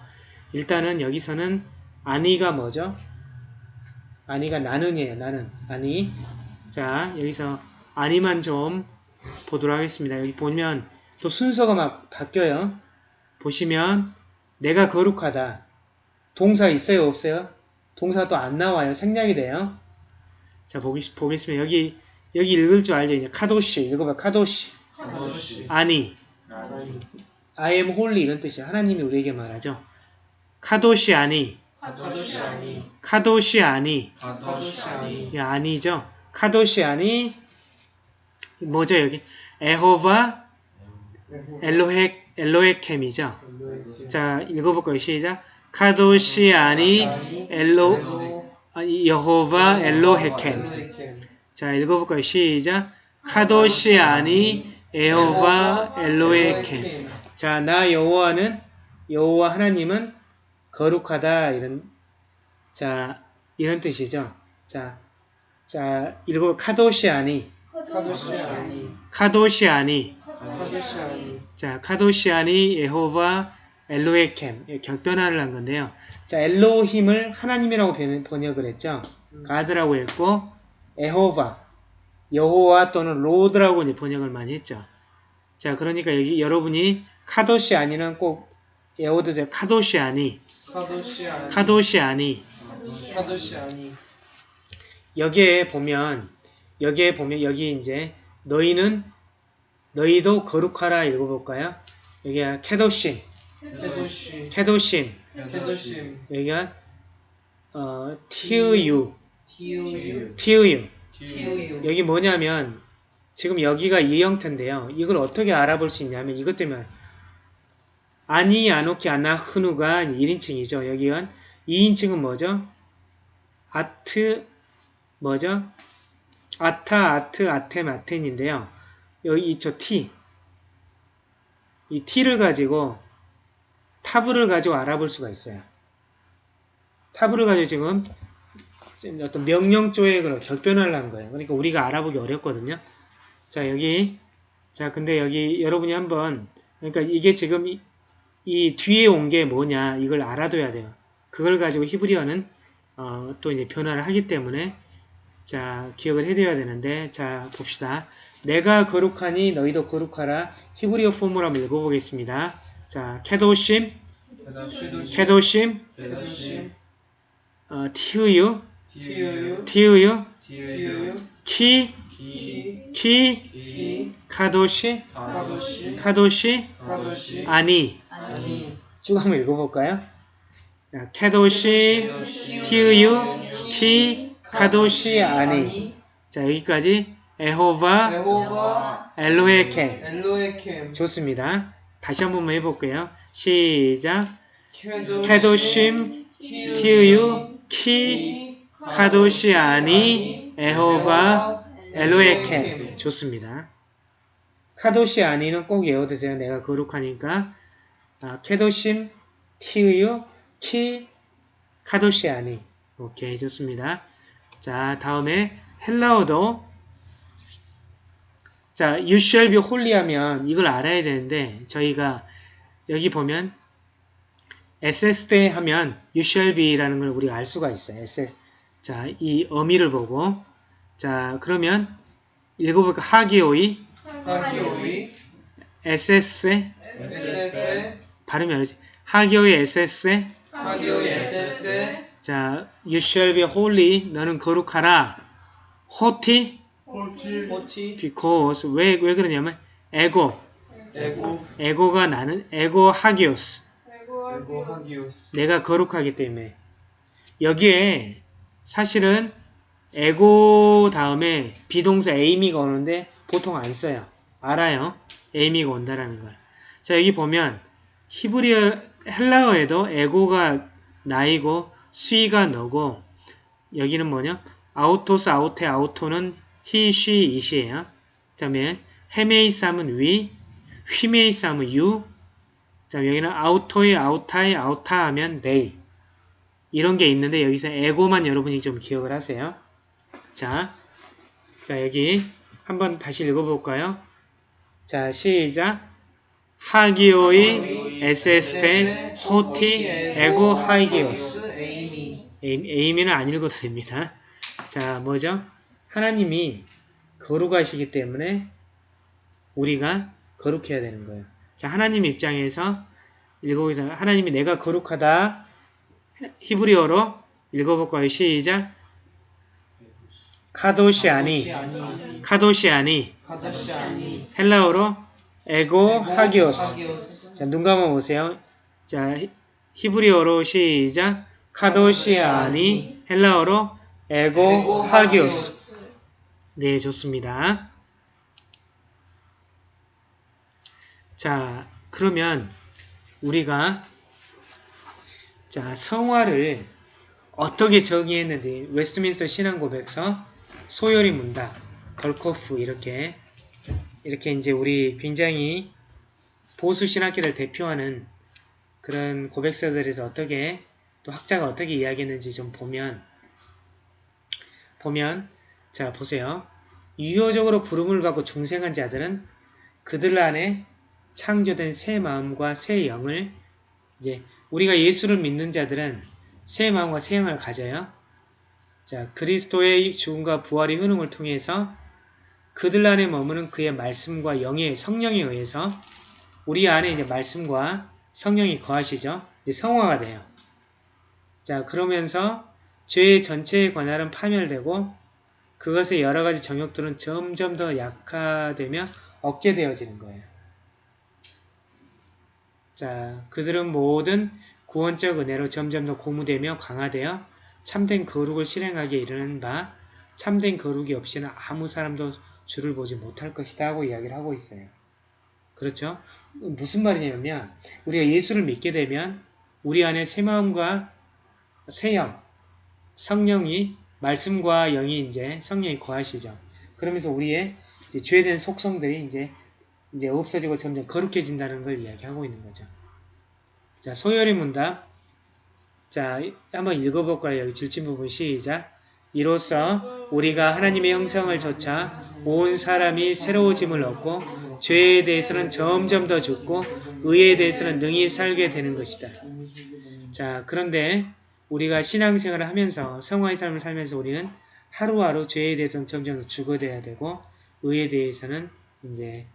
일단은 여기서는 아니가 뭐죠? 아니가 나는이에요. 나는 아니. 자 여기서 아니만 좀 보도록 하겠습니다. 여기 보면 또 순서가 막 바뀌어요. 보시면 내가 거룩하다. 동사 있어요 없어요? 동사 또 안 나와요. 생략이 돼요. 자 보기, 보겠습니다. 여기 여기 읽을 줄 알죠? 이제 카도시 읽어봐 카도시 카도시 아니 아니 I am holy 이런 뜻이에요. 하나님이 우리에게 말하죠. 카도시 아니 카도시 아니 카도시 아니 카도시 아니 이 아니죠. 카도시 아니 뭐죠 여기 에호바 엘로헤 엘로헤켐이죠. 자 읽어볼까요? 시작. 카도시 아니 엘로 아니, 여호바 엘로헤켐. 자 읽어볼까요? 시작. 카도시 아니 에호바 엘로헤켐. 자, 나 여호와는 여호와 하나님은 거룩하다 이런 자 이런 뜻이죠. 자, 자 읽어 카도시 아니 카도시 아니 카도시 아니 카도시 아니 자 카도시 아니 예호바 엘로헤켐 예, 격변화를 한 건데요. 자 엘로힘을 하나님이라고 변- 번역을 했죠. God라고 했고 예호바 여호와 또는 Lord라고 이제 번역을 많이 했죠. 자 그러니까 여기 여러분이 카도시 아니는 꼭 외워두세요. 카도시 아니 카도시 아니 카도시 아니 카도시 아니 여기에 보면 여기에 보면 여기 이제 너희는 너희도 거룩하라 읽어볼까요? 여기가 케도심 케도시 케도심 케도심 여기가 어 티우유 티으유 티우유 여기 뭐냐면 지금 여기가 이 형태인데요. 이걸 어떻게 알아볼 수 있냐면 이것 때문에 아니 아노키 아나 흐누가 1인칭이죠. 여기가 2인칭은 뭐죠? 아트 뭐죠? 아타 아트 아템 아텐인데요. 여기 이저 티. 이 티를 가지고 타브를 가지고 알아볼 수가 있어요. 타브를 가지고 지금 어떤 명령 격변을 한 거예요. 그러니까 우리가 알아보기 어렵거든요. 자 여기 자 근데 여기 여러분이 한번 그러니까 이게 지금 이, 이 뒤에 온 게 뭐냐 이걸 알아둬야 돼요. 그걸 가지고 히브리어는 어, 또 이제 변화를 하기 때문에 자 기억을 해둬야 되는데 자 봅시다. 내가 거룩하니 너희도 거룩하라. 히브리어 폼으로 한번 읽어보겠습니다. 자 케도심. 케도심. 케도시 어, 티우유. 티우유. 키. 키. 카도시. 카도시. 아니. 쭉 한번 읽어볼까요? 자, 케도시. 티우유. 키. 카도시. 아니. 자 여기까지. 에호바. 엘로에켐 좋습니다. 다시 한 번만 해볼게요. 시작 케도심 티우유 키 카도시 아니 에호바 엘로에케 좋습니다. 카도시 아니는 꼭 외워두세요. 내가 거룩하니까 아, 케도심 티우유 키 카도시 아니 오케이 좋습니다. 자 다음에 헬라어도 자 you shall be holy 하면 이걸 알아야 되는데 저희가 여기 보면 SS 때 하면 you shall be라는 걸 우리가 알 수가 있어요. SS 자 이 어미를 보고 자 그러면 읽어볼까? 하기오이. 하기오이. SS에 에세세 발음이 어렵지 하기오이 SS에 하기오이 에세세 자 you shall be holy. 너는 거룩하라. 호티 호티 because 왜, 왜 그러냐면 에고 에고 에고가 나는 에고 하기오스 에고 하기오스 내가 거룩하기 때문에 여기에 사실은 에고 다음에 비동사 에이미가 오는데 보통 안 써요. 알아요. 에이미가 온다라는 걸. 자 여기 보면 히브리어 헬라어에도 에고가 나이고 수이가 너고 여기는 뭐냐? 아우토스 아우테 아우토는 he, she, it이에요. 그 다음에 헤메이삼은 위, 휘메이삼은 유, 그 다음에 여기는 아우토의 아우타의 아우타 하면 they. 이런 게 있는데 여기서 에고만 여러분이 좀 기억을 하세요. 자, 자 여기 한번 다시 읽어볼까요? 자 시작. 하기오이 에세스테 호티 에고 하이기오스 에이미 에이미는 안 읽어도 됩니다. 자 뭐죠? 하나님이 거룩하시기 때문에 우리가 거룩해야 되는 거예요. 자 하나님 입장에서 읽어보자. 하나님이 내가 거룩하다 히브리어로 읽어볼까요? 시작 카도시아니 아니 카도시아니 헬라어로 에고 하기오스 자, 눈 감아 보세요. 자, 히- 히브리어로 시작. 카도시 아니 헬라어로 에고 하기오스. 네, 좋습니다. 자, 그러면 우리가 자, 성화를 어떻게 정의했는지 웨스트민스터 신앙고백서 소요리 문답 벌코프 이렇게 이렇게 이제 우리 굉장히 보수 신학계를 대표하는 그런 고백서들에서 어떻게 또 학자가 어떻게 이야기했는지 좀 보면 보면 자 보세요. 유효적으로 부름을 받고 중생한 자들은 그들 안에 창조된 새 마음과 새 영을 이제 우리가 예수를 믿는 자들은 새 마음과 새 영을 가져요. 자 그리스도의 죽음과 부활의 효능을 통해서 그들 안에 머무는 그의 말씀과 영의 성령에 의해서 우리 안에 이제 말씀과 성령이 거하시죠. 이제 성화가 돼요. 자, 그러면서 죄의 전체의 관할은 파멸되고 그것의 여러 가지 정욕들은 점점 더 약화되며 억제되어지는 거예요. 자, 그들은 모든 구원적 은혜로 점점 더 고무되며 강화되어 참된 거룩을 실행하기에 이르는 바 참된 거룩이 없이는 아무 사람도 주를 보지 못할 것이다 하고 이야기를 하고 있어요. 그렇죠? 무슨 말이냐면 우리가 예수를 믿게 되면 우리 안에 새 마음과 새 영, 성령이 말씀과 영이 이제 성령이 거하시죠. 그러면서 우리의 이제 죄된 속성들이 이제 이제 없어지고 점점 거룩해진다는 걸 이야기하고 있는 거죠. 자, 소열의 문답. 자, 한번 읽어볼까요? 여기 줄친 부분 시작. 이로써 우리가 하나님의 형상을 좇아 온 사람이 새로워짐을 얻고 죄에 대해서는 점점 더 죽고 의에 대해서는 능히 살게 되는 것이다. 자, 그런데 우리가 신앙생활을 하면서 성화의 삶을 살면서 우리는 하루하루 죄에 대해서는 점점 더 죽어져야 되고 의에 대해서는 이제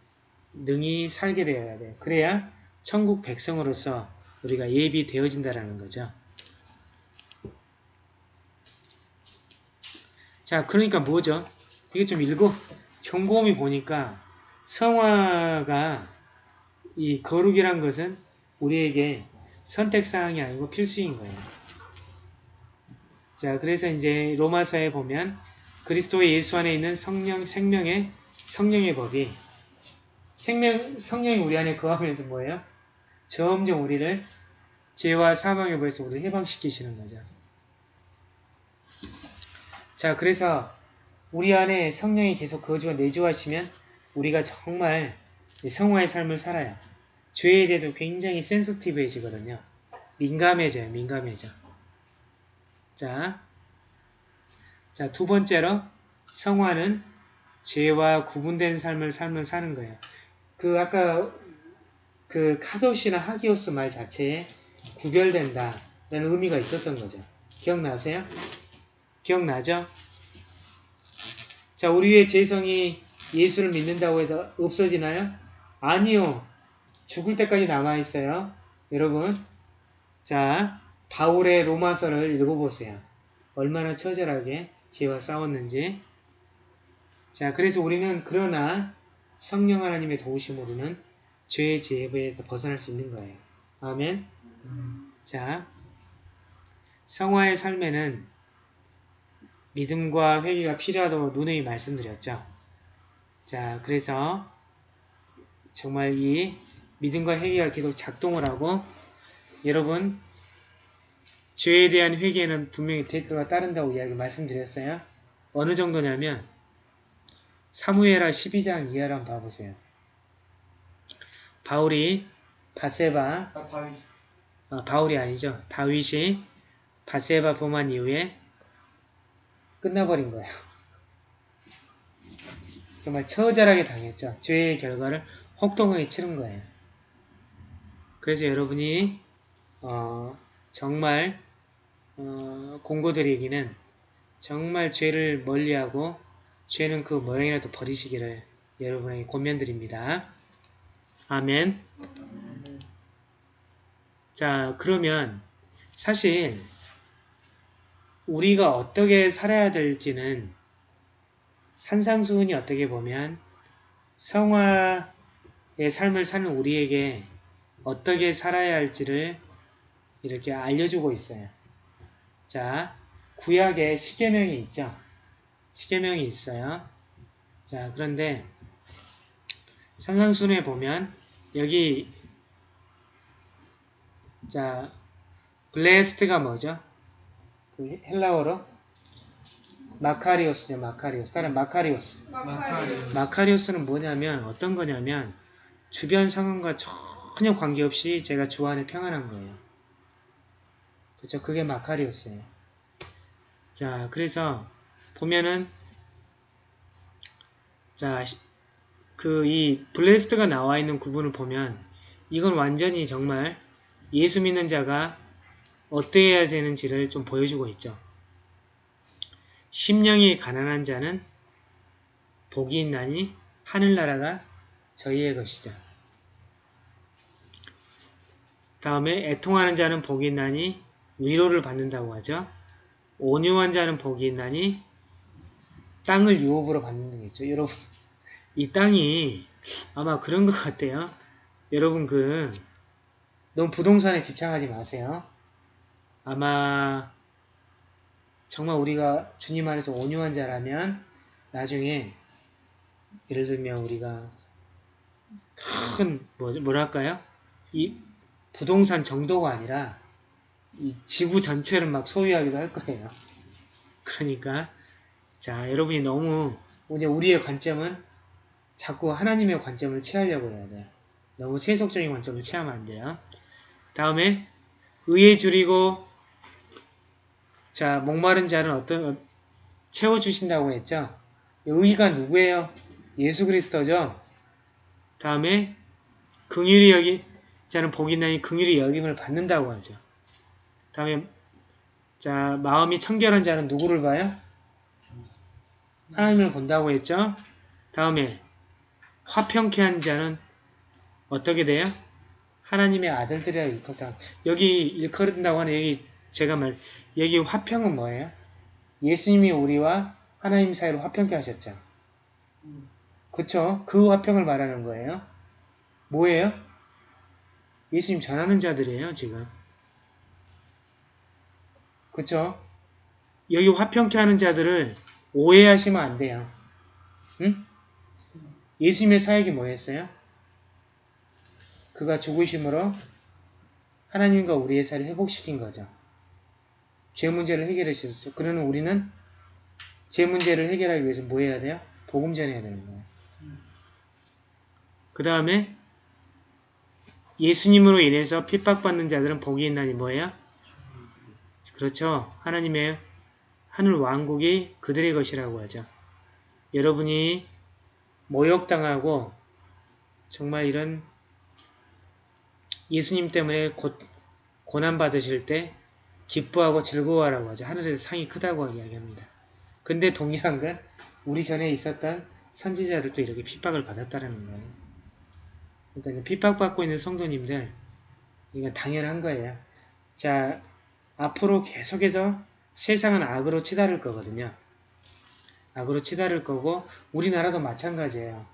능히 살게 되어야 돼요. 그래야 천국 백성으로서 우리가 예비되어진다라는 거죠. 자, 그러니까 뭐죠? 이게 좀 읽어. 경고음이 보니까 성화가 이 거룩이란 것은 우리에게 선택사항이 아니고 필수인 거예요. 자, 그래서 이제 로마서에 보면 그리스도의 예수 안에 있는 성령, 생명의 성령의 법이 생명, 성령이 우리 안에 거하면서 뭐예요? 점점 우리를 죄와 사망의 벌에서 우리를 해방시키시는 거죠. 자, 그래서 우리 안에 성령이 계속 거주와 내주하시면 우리가 정말 성화의 삶을 살아요. 죄에 대해서 굉장히 센스티브해지거든요. 민감해져요. 민감해져. 자, 자, 두 번째로 성화는 죄와 구분된 삶을 삶을 사는 거예요. 그 아까 그 카도시나 하기오스 말 자체에 구별된다 라는 의미가 있었던 거죠. 기억나세요? 기억나죠? 자, 우리의 죄성이 예수를 믿는다고 해서 없어지나요? 아니요. 죽을 때까지 남아있어요. 여러분, 자, 바울의 로마서를 읽어보세요. 얼마나 처절하게 죄와 싸웠는지. 자, 그래서 우리는 그러나 성령 하나님의 도우심으로는 죄의 지혜에서 벗어날 수 있는 거예요. 아멘. 자, 성화의 삶에는 믿음과 회개가 필요하다고 누누이 말씀드렸죠. 자, 그래서 정말 이 믿음과 회개가 계속 작동을 하고 여러분 죄에 대한 회개는 분명히 대가가 따른다고 이야기 말씀드렸어요. 어느 정도냐면 사무엘하 12장 이하를 한번 봐보세요. 바울이 바세바 아 다윗 아, 바울이 아니죠. 다윗이 바세바 범한 이후에 끝나버린 거예요. 정말 처절하게 당했죠. 죄의 결과를 혹독하게 치른 거예요. 그래서 여러분이 어, 정말 어, 공고드리기는 정말 죄를 멀리하고 죄는 그 모양이라도 버리시기를 여러분에게 권면드립니다. 아멘. 자, 그러면 사실 우리가 어떻게 살아야 될지는 산상수훈이 어떻게 보면 성화의 삶을 사는 우리에게 어떻게 살아야 할지를 이렇게 알려주고 있어요. 자, 구약에 십계명이 있죠. 십계명이 있어요. 자, 그런데 산상순에 보면 여기 자 blessed가 뭐죠? 그 헬라어로 마카리오스죠. 마카리오스. 다른 마카리오스. 마카리오스 마카리오스는 뭐냐면 어떤 거냐면 주변 상황과 전혀 관계없이 제가 주 안에 평안한 거예요. 그렇죠? 그게 마카리오스예요. 자, 그래서 보면은 자, 그 이 blessed가 나와 있는 구분을 보면 이건 완전히 정말 예수 믿는 자가 어때야 되는지를 좀 보여주고 있죠. 심령이 가난한 자는 복이 있나니 하늘나라가 저희의 것이죠. 다음에 애통하는 자는 복이 있나니 위로를 받는다고 하죠. 온유한 자는 복이 있나니 땅을 유업으로 받는 거겠죠. 여러분 이 땅이 아마 그런 것 같아요. 여러분 그 너무 부동산에 집착하지 마세요. 아마 정말 우리가 주님 안에서 온유한 자라면 나중에 예를 들면 우리가 큰 뭐, 뭐랄까요? 이 부동산 정도가 아니라 이 지구 전체를 막 소유하기도 할 거예요. 그러니까 자 여러분이 너무 이제 우리의 관점은 자꾸 하나님의 관점을 취하려고 해야 돼요. 너무 세속적인 관점을 취하면 안 돼요. 다음에 의에 줄이고 자 목마른 자는 어떤 어, 채워주신다고 했죠. 의가 누구예요? 예수 그리스도죠. 다음에 긍휼히 여기 자는 복이 나니 긍휼히 여김을 받는다고 하죠. 다음에 자 마음이 청결한 자는 누구를 봐요? 하나님을 본다고 했죠. 다음에 화평케 한 자는 어떻게 돼요? 하나님의 아들들이라 일컫다. 여기 일컬은다고 하는 여기 제가 말 여기 화평은 뭐예요? 예수님이 우리와 하나님 사이로 화평케 하셨죠. 그쵸? 그 화평을 말하는 거예요. 뭐예요? 예수님 전하는 자들이에요, 지금. 그쵸? 여기 화평케 하는 자들을 오해하시면 안 돼요. 응? 예수님의 사역이 뭐였어요? 그가 죽으심으로 하나님과 우리의 사이를 회복시킨 거죠. 죄 문제를 해결해 주셨죠. 그러는 우리는 죄 문제를 해결하기 위해서 뭐 해야 돼요? 복음 전해야 되는 거예요. 그 다음에 예수님으로 인해서 핍박받는 자들은 복이 있나니 뭐예요? 그렇죠. 하나님의 하늘 왕국이 그들의 것이라고 하죠. 여러분이 모욕당하고 정말 이런 예수님 때문에 고, 고난받으실 때 기뻐하고 즐거워하라고 하죠. 하늘에서 상이 크다고 이야기합니다. 근데 동일한 건 우리 전에 있었던 선지자들도 이렇게 핍박을 받았다는 거예요. 그러니까 핍박받고 있는 성도님들 이건 당연한 거예요. 자 앞으로 계속해서 세상은 악으로 치달을 거거든요. 악으로 치달을 거고 우리나라도 마찬가지예요.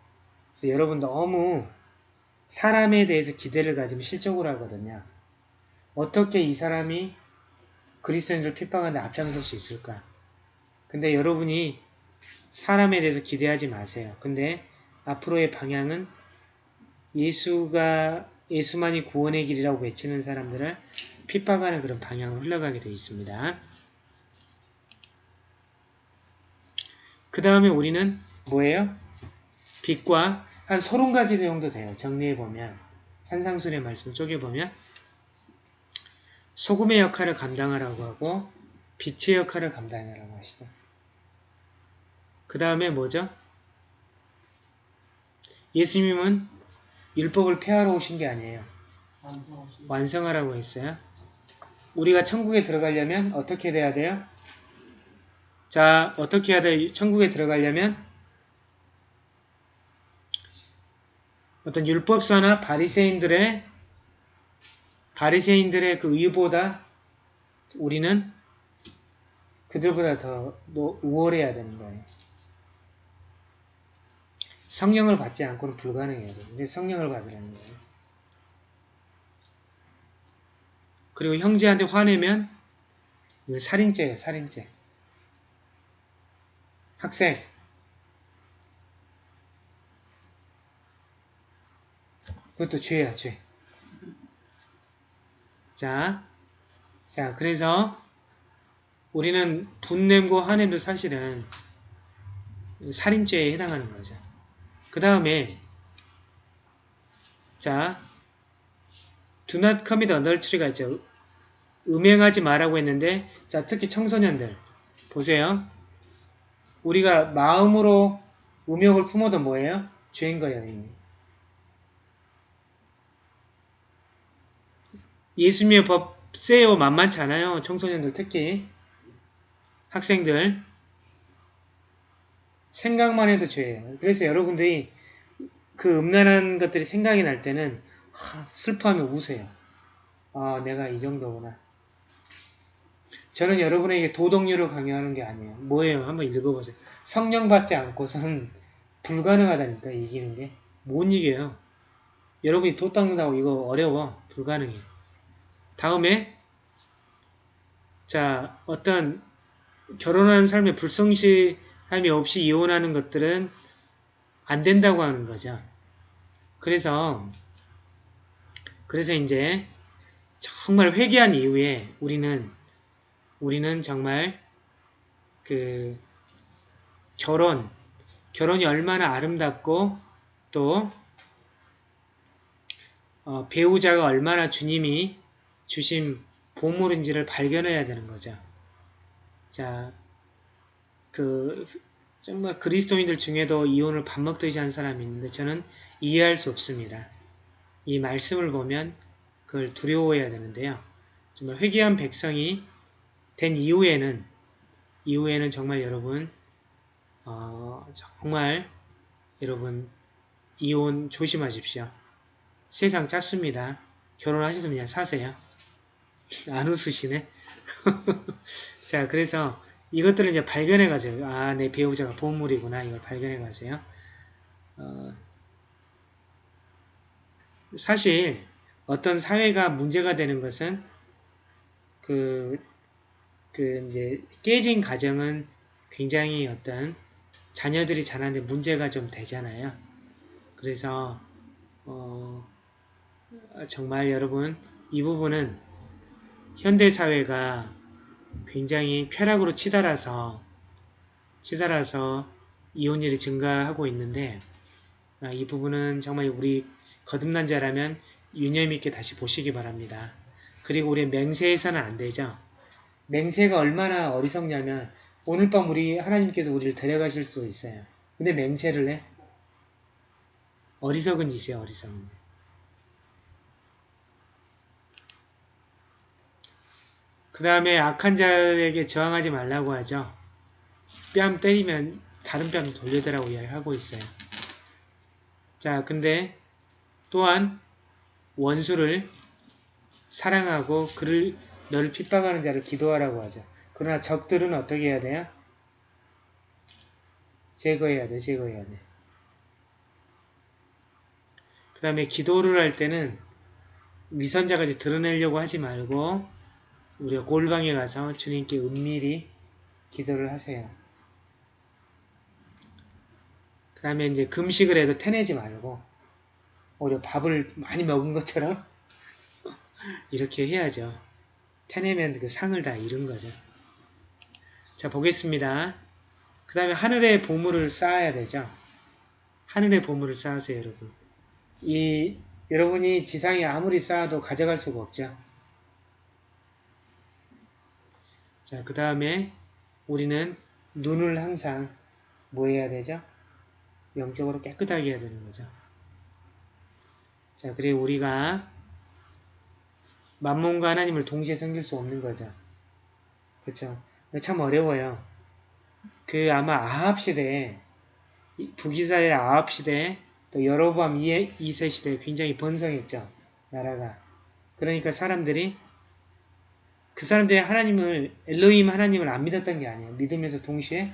그래서 여러분 너무 사람에 대해서 기대를 가지면 실적으로 하거든요. 어떻게 이 사람이 그리스도인들 핍박하는데 앞장설 수 있을까? 근데 여러분이 사람에 대해서 기대하지 마세요. 근데 앞으로의 방향은 예수가 예수만이 구원의 길이라고 외치는 사람들을 핍박하는 그런 방향으로 흘러가게 되어 있습니다. 그 다음에 우리는 뭐예요? 빛과 한 서른 가지 정도 돼요. 정리해보면 산상순의 말씀을 쪼개보면 소금의 역할을 감당하라고 하고 빛의 역할을 감당하라고 하시죠. 그 다음에 뭐죠? 예수님은 율법을 폐하러 오신 게 아니에요. 완성하라고 했어요. 우리가 천국에 들어가려면 어떻게 돼야 돼요? 자, 어떻게 해야 돼? 천국에 들어가려면 어떤 율법사나 바리새인들의 바리새인들의 그 의보다 우리는 그들보다 더 노- 우월해야 되는 거예요. 성령을 받지 않고는 불가능해요. 근데 성령을 받으라는 거예요. 그리고 형제한테 화내면 이거 살인죄예요. 살인죄. 학생 그것도 죄야 죄. 자, 자 그래서 우리는 분냄고 화냄도 사실은 살인죄에 해당하는 거죠. 그 다음에 자 Do not commit adultery가 있죠. 음행하지 말라고 했는데 자 특히 청소년들 보세요. 우리가 마음으로 음욕을 품어도 뭐예요? 죄인 거예요. 이미. 예수님의 법 세요 만만치 않아요. 청소년들 특히 학생들 생각만 해도 죄예요. 그래서 여러분들이 그 음란한 것들이 생각이 날 때는 하, 슬퍼하면 우세요. 아, 내가 이 정도구나. 저는 여러분에게 도덕률을 강요하는 게 아니에요. 뭐예요? 한번 읽어보세요. 성령 받지 않고서는 불가능하다니까, 이기는 게. 못 이겨요. 여러분이 도 닦는다고 이거 어려워. 불가능해. 다음에, 자, 어떤 결혼한 삶의 불성실함이 없이 이혼하는 것들은 안 된다고 하는 거죠. 그래서 그래서 이제 정말 회개한 이후에 우리는 우리는 정말 그 결혼 결혼이 얼마나 아름답고 또 어, 배우자가 얼마나 주님이 주신 보물인지를 발견해야 되는 거죠. 자, 그 정말 그리스도인들 중에도 이혼을 밥 먹듯이 한 사람이 있는데 저는 이해할 수 없습니다. 이 말씀을 보면 그걸 두려워해야 되는데요. 정말 회개한 백성이 된 이후에는 이후에는 정말 여러분 어, 정말 여러분 이혼 조심하십시오. 세상 짧습니다. 결혼하셔서 그냥 사세요. 안 웃으시네. 자, 그래서 이것들을 이제 발견해 가세요. 아, 내 배우자가 보물이구나. 이걸 발견해 가세요. 어, 사실 어떤 사회가 문제가 되는 것은 그, 그 이제 깨진 가정은 굉장히 어떤 자녀들이 자라는데 문제가 좀 되잖아요. 그래서 어, 정말 여러분 이 부분은 현대 사회가 굉장히 쾌락으로 치달아서 치달아서 이혼율이 증가하고 있는데 아, 이 부분은 정말 우리 거듭난 자라면 유념 있게 다시 보시기 바랍니다. 그리고 우리 맹세해서는 안 되죠. 맹세가 얼마나 어리석냐면 오늘 밤 우리 하나님께서 우리를 데려가실 수 있어요. 근데 맹세를 해? 어리석은 짓이에요. 어리석은 짓. 그 다음에 악한 자에게 저항하지 말라고 하죠. 뺨 때리면 다른 뺨 돌려대라고 이야기하고 있어요. 자, 근데 또한 원수를 사랑하고 그를 너를 핍박하는 자를 기도하라고 하죠. 그러나 적들은 어떻게 해야 돼요? 제거해야 돼, 제거해야 돼. 그 다음에 기도를 할 때는 위선자까지 드러내려고 하지 말고 우리가 골방에 가서 주님께 은밀히 기도를 하세요. 그 다음에 이제 금식을 해도 태내지 말고 오히려 밥을 많이 먹은 것처럼 이렇게 해야죠. 태내면 그 상을 다 잃은 거죠. 자 보겠습니다. 그 다음에 하늘의 보물을 쌓아야 되죠. 하늘의 보물을 쌓으세요 여러분. 이 여러분이 지상에 아무리 쌓아도 가져갈 수가 없죠. 자, 그 다음에 우리는 눈을 항상 뭐 해야 되죠? 영적으로 깨끗하게 해야 되는 거죠. 자, 그리고 우리가 만몬과 하나님을 동시에 섬길 수 없는 거죠. 그쵸? 참 어려워요. 그 아마 아합 시대에 이 북이스라엘 아합 시대에 또 여로보암 2세 시대에 굉장히 번성했죠. 나라가. 그러니까 사람들이 그 사람들이 하나님을 엘로힘 하나님을 안 믿었던 게 아니에요. 믿으면서 동시에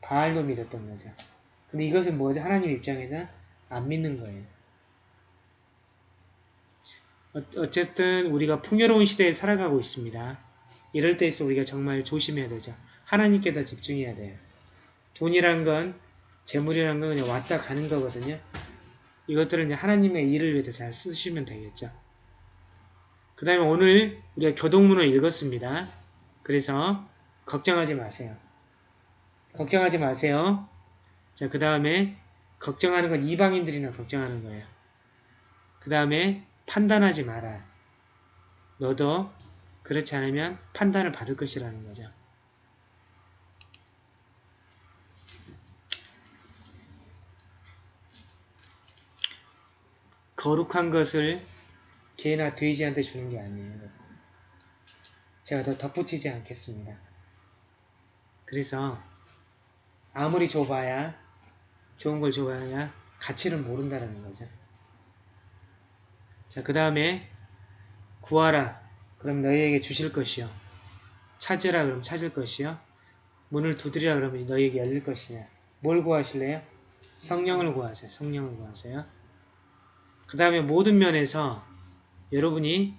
바알도 믿었던 거죠. 근데 이것은 뭐죠? 하나님 입장에서 안 믿는 거예요. 어, 어쨌든 우리가 풍요로운 시대에 살아가고 있습니다. 이럴 때에서 우리가 정말 조심해야 되죠. 하나님께 더 집중해야 돼요. 돈이란 건 재물이란 건 그냥 왔다 가는 거거든요. 이것들은 이제 하나님의 일을 위해서 잘 쓰시면 되겠죠. 그 다음에 오늘 우리가 교동문을 읽었습니다. 그래서 걱정하지 마세요. 걱정하지 마세요. 자, 그 다음에 걱정하는 건 이방인들이나 걱정하는 거예요. 그 다음에 판단하지 마라. 너도 그렇지 않으면 판단을 받을 것이라는 거죠. 거룩한 것을 개나 돼지한테 주는 게 아니에요. 제가 더 덧붙이지 않겠습니다. 그래서 아무리 줘봐야 좋은 걸 줘봐야 가치를 모른다는 거죠. 자, 그 다음에 구하라. 그럼 너희에게 주실 것이요. 찾으라. 그럼 찾을 것이요. 문을 두드리라. 그러면 너희에게 열릴 것이냐. 뭘 구하실래요? 성령을 구하세요. 성령을 구하세요. 그 다음에 모든 면에서 여러분이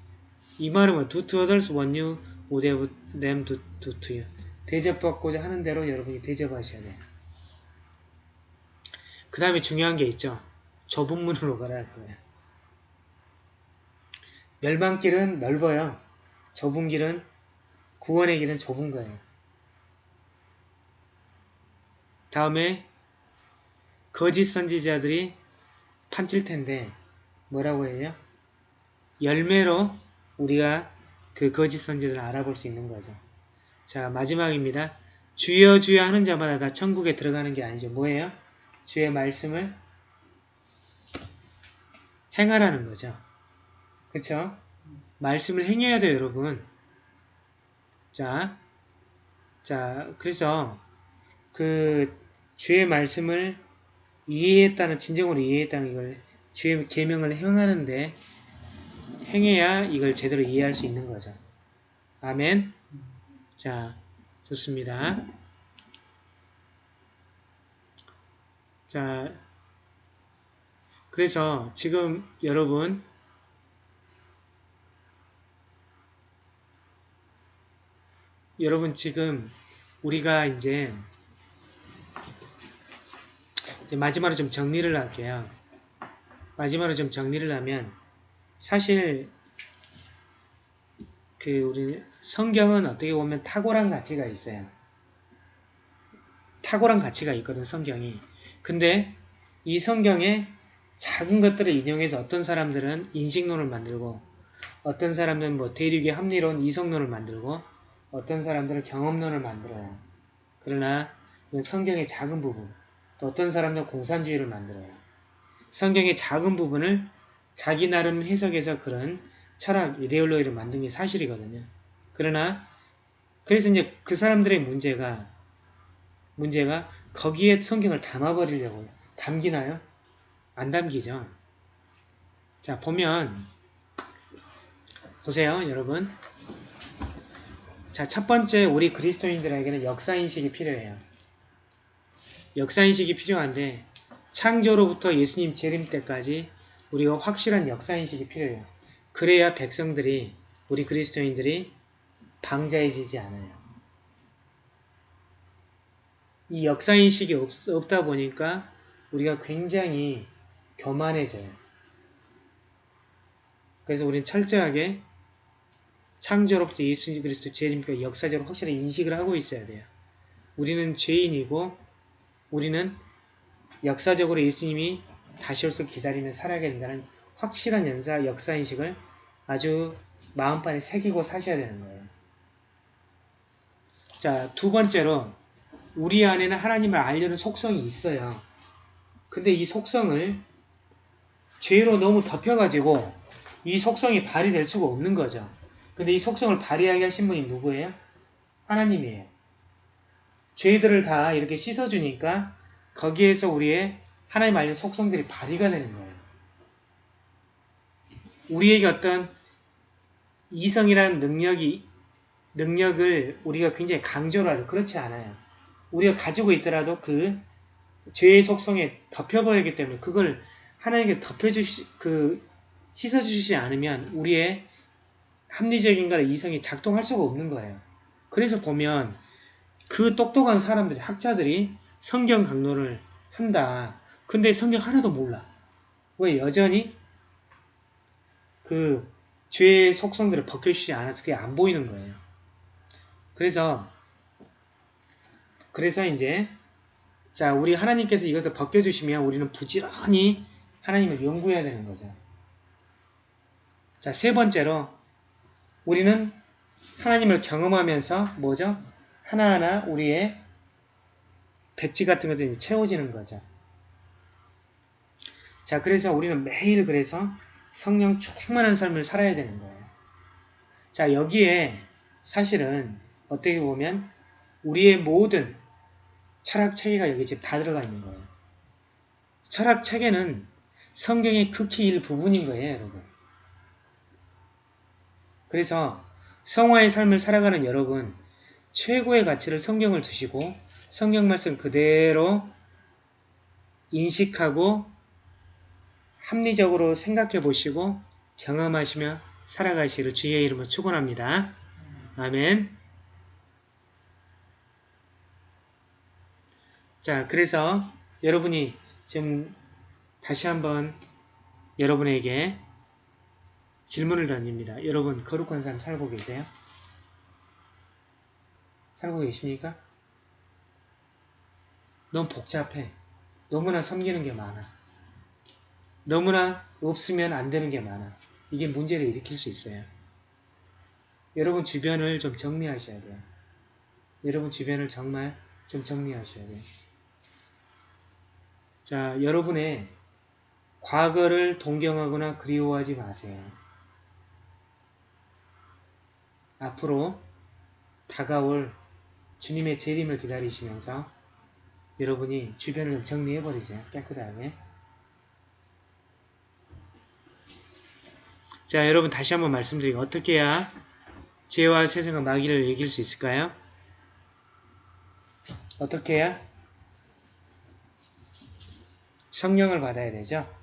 이 말은 뭐 do to others what you would have them do, do to you 대접받고자 하는 대로 여러분이 대접하셔야 돼요. 그 다음에 중요한 게 있죠. 좁은 문으로 가라 할 거예요. 멸망길은 넓어요. 좁은 길은 구원의 길은 좁은 거예요. 다음에 거짓 선지자들이 판칠 텐데 뭐라고 해요? 열매로 우리가 그 거짓 선지자를 알아볼 수 있는 거죠. 자 마지막입니다. 주여 주여 하는 자마다 다 천국에 들어가는 게 아니죠. 뭐예요? 주의 말씀을 행하라는 거죠. 그쵸? 말씀을 행해야 돼요, 여러분. 자, 자, 그래서 그 주의 말씀을 이해했다는 진정으로 이해했다는 이걸 주의 계명을 행하는데 행해야 이걸 제대로 이해할 수 있는 거죠. 아멘. 자, 좋습니다. 자, 그래서 지금 여러분 여러분 지금 우리가 이제, 이제 마지막으로 좀 정리를 할게요. 마지막으로 좀 정리를 하면 사실 그 우리 성경은 어떻게 보면 탁월한 가치가 있어요. 탁월한 가치가 있거든 성경이. 근데 이 성경에 작은 것들을 인용해서 어떤 사람들은 인식론을 만들고 어떤 사람들은 뭐 대륙의 합리론 이성론을 만들고 어떤 사람들은 경험론을 만들어요. 그러나 이건 성경의 작은 부분 또 어떤 사람들은 공산주의를 만들어요. 성경의 작은 부분을 자기 나름 해석해서 그런 철학, 이데올로기를 만든 게 사실이거든요. 그러나 그래서 이제 그 사람들의 문제가 문제가 거기에 성경을 담아버리려고 담기나요? 안 담기죠. 자 보면 보세요 여러분 자 첫 번째 우리 그리스도인들에게는 역사인식이 필요해요. 역사인식이 필요한데 창조로부터 예수님 재림 때까지 우리가 확실한 역사인식이 필요해요. 그래야 백성들이 우리 그리스도인들이 방자해지지 않아요. 이 역사인식이 없, 없다 보니까 우리가 굉장히 교만해져요. 그래서 우리는 철저하게 창조로부터 예수 그리스도 죄입니까 역사적으로 확실히 인식을 하고 있어야 돼요. 우리는 죄인이고 우리는 역사적으로 예수님이 다시 올 수 기다리며 살아야 된다는 확실한 연사 역사인식을 아주 마음판에 새기고 사셔야 되는 거예요. 자, 두 번째로 우리 안에는 하나님을 알려는 속성이 있어요. 근데 이 속성을 죄로 너무 덮여가지고 이 속성이 발휘될 수가 없는 거죠. 근데 이 속성을 발휘하게 하신 분이 누구예요? 하나님이에요. 죄들을 다 이렇게 씻어주니까 거기에서 우리의 하나님 알려는 속성들이 발휘가 되는 거예요. 우리에게 어떤 이성이라는 능력이 능력을 우리가 굉장히 강조를 하죠. 그렇지 않아요. 우리가 가지고 있더라도 그 죄의 속성에 덮여버리기 때문에 그걸 하나님께 덮여주시 그 씻어주시지 않으면 우리의 합리적인가 이성이 작동할 수가 없는 거예요. 그래서 보면 그 똑똑한 사람들이 학자들이 성경 강론을 한다. 근데 성경 하나도 몰라. 왜 여전히 그 죄의 속성들을 벗겨주시지 않아서 그게 안 보이는 거예요. 그래서 그래서 이제 자 우리 하나님께서 이것을 벗겨주시면 우리는 부지런히 하나님을 연구해야 되는 거죠. 자 세 번째로 우리는 하나님을 경험하면서 뭐죠? 하나하나 우리의 배지 같은 것들이 채워지는 거죠. 자 그래서 우리는 매일 그래서 성령 충만한 삶을 살아야 되는 거예요. 자 여기에 사실은 어떻게 보면 우리의 모든 철학 체계가 여기 지금 다 들어가 있는 거예요. 철학 체계는 성경의 극히 일부분인 거예요, 여러분. 그래서 성화의 삶을 살아가는 여러분, 최고의 가치를 성경을 두시고 성경 말씀 그대로 인식하고 합리적으로 생각해 보시고 경험하시며 살아가시기를 주의 이름으로 축원합니다. 아멘. 자, 그래서 여러분이 지금 다시 한번 여러분에게 질문을 던집니다. 여러분, 거룩한 삶 살고 계세요? 살고 계십니까? 너무 복잡해. 너무나 섬기는 게 많아. 너무나 없으면 안 되는 게 많아. 이게 문제를 일으킬 수 있어요. 여러분 주변을 좀 정리하셔야 돼요. 여러분 주변을 정말 좀 정리하셔야 돼요. 자, 여러분의 과거를 동경하거나 그리워하지 마세요. 앞으로 다가올 주님의 재림을 기다리시면서 여러분이 주변을 좀 정리해버리세요. 깨끗하게. 자, 여러분 다시 한번 말씀드리고 어떻게 해야 죄와 세상과 마귀를 이길 수 있을까요? 어떻게 해야? 성령을 받아야 되죠.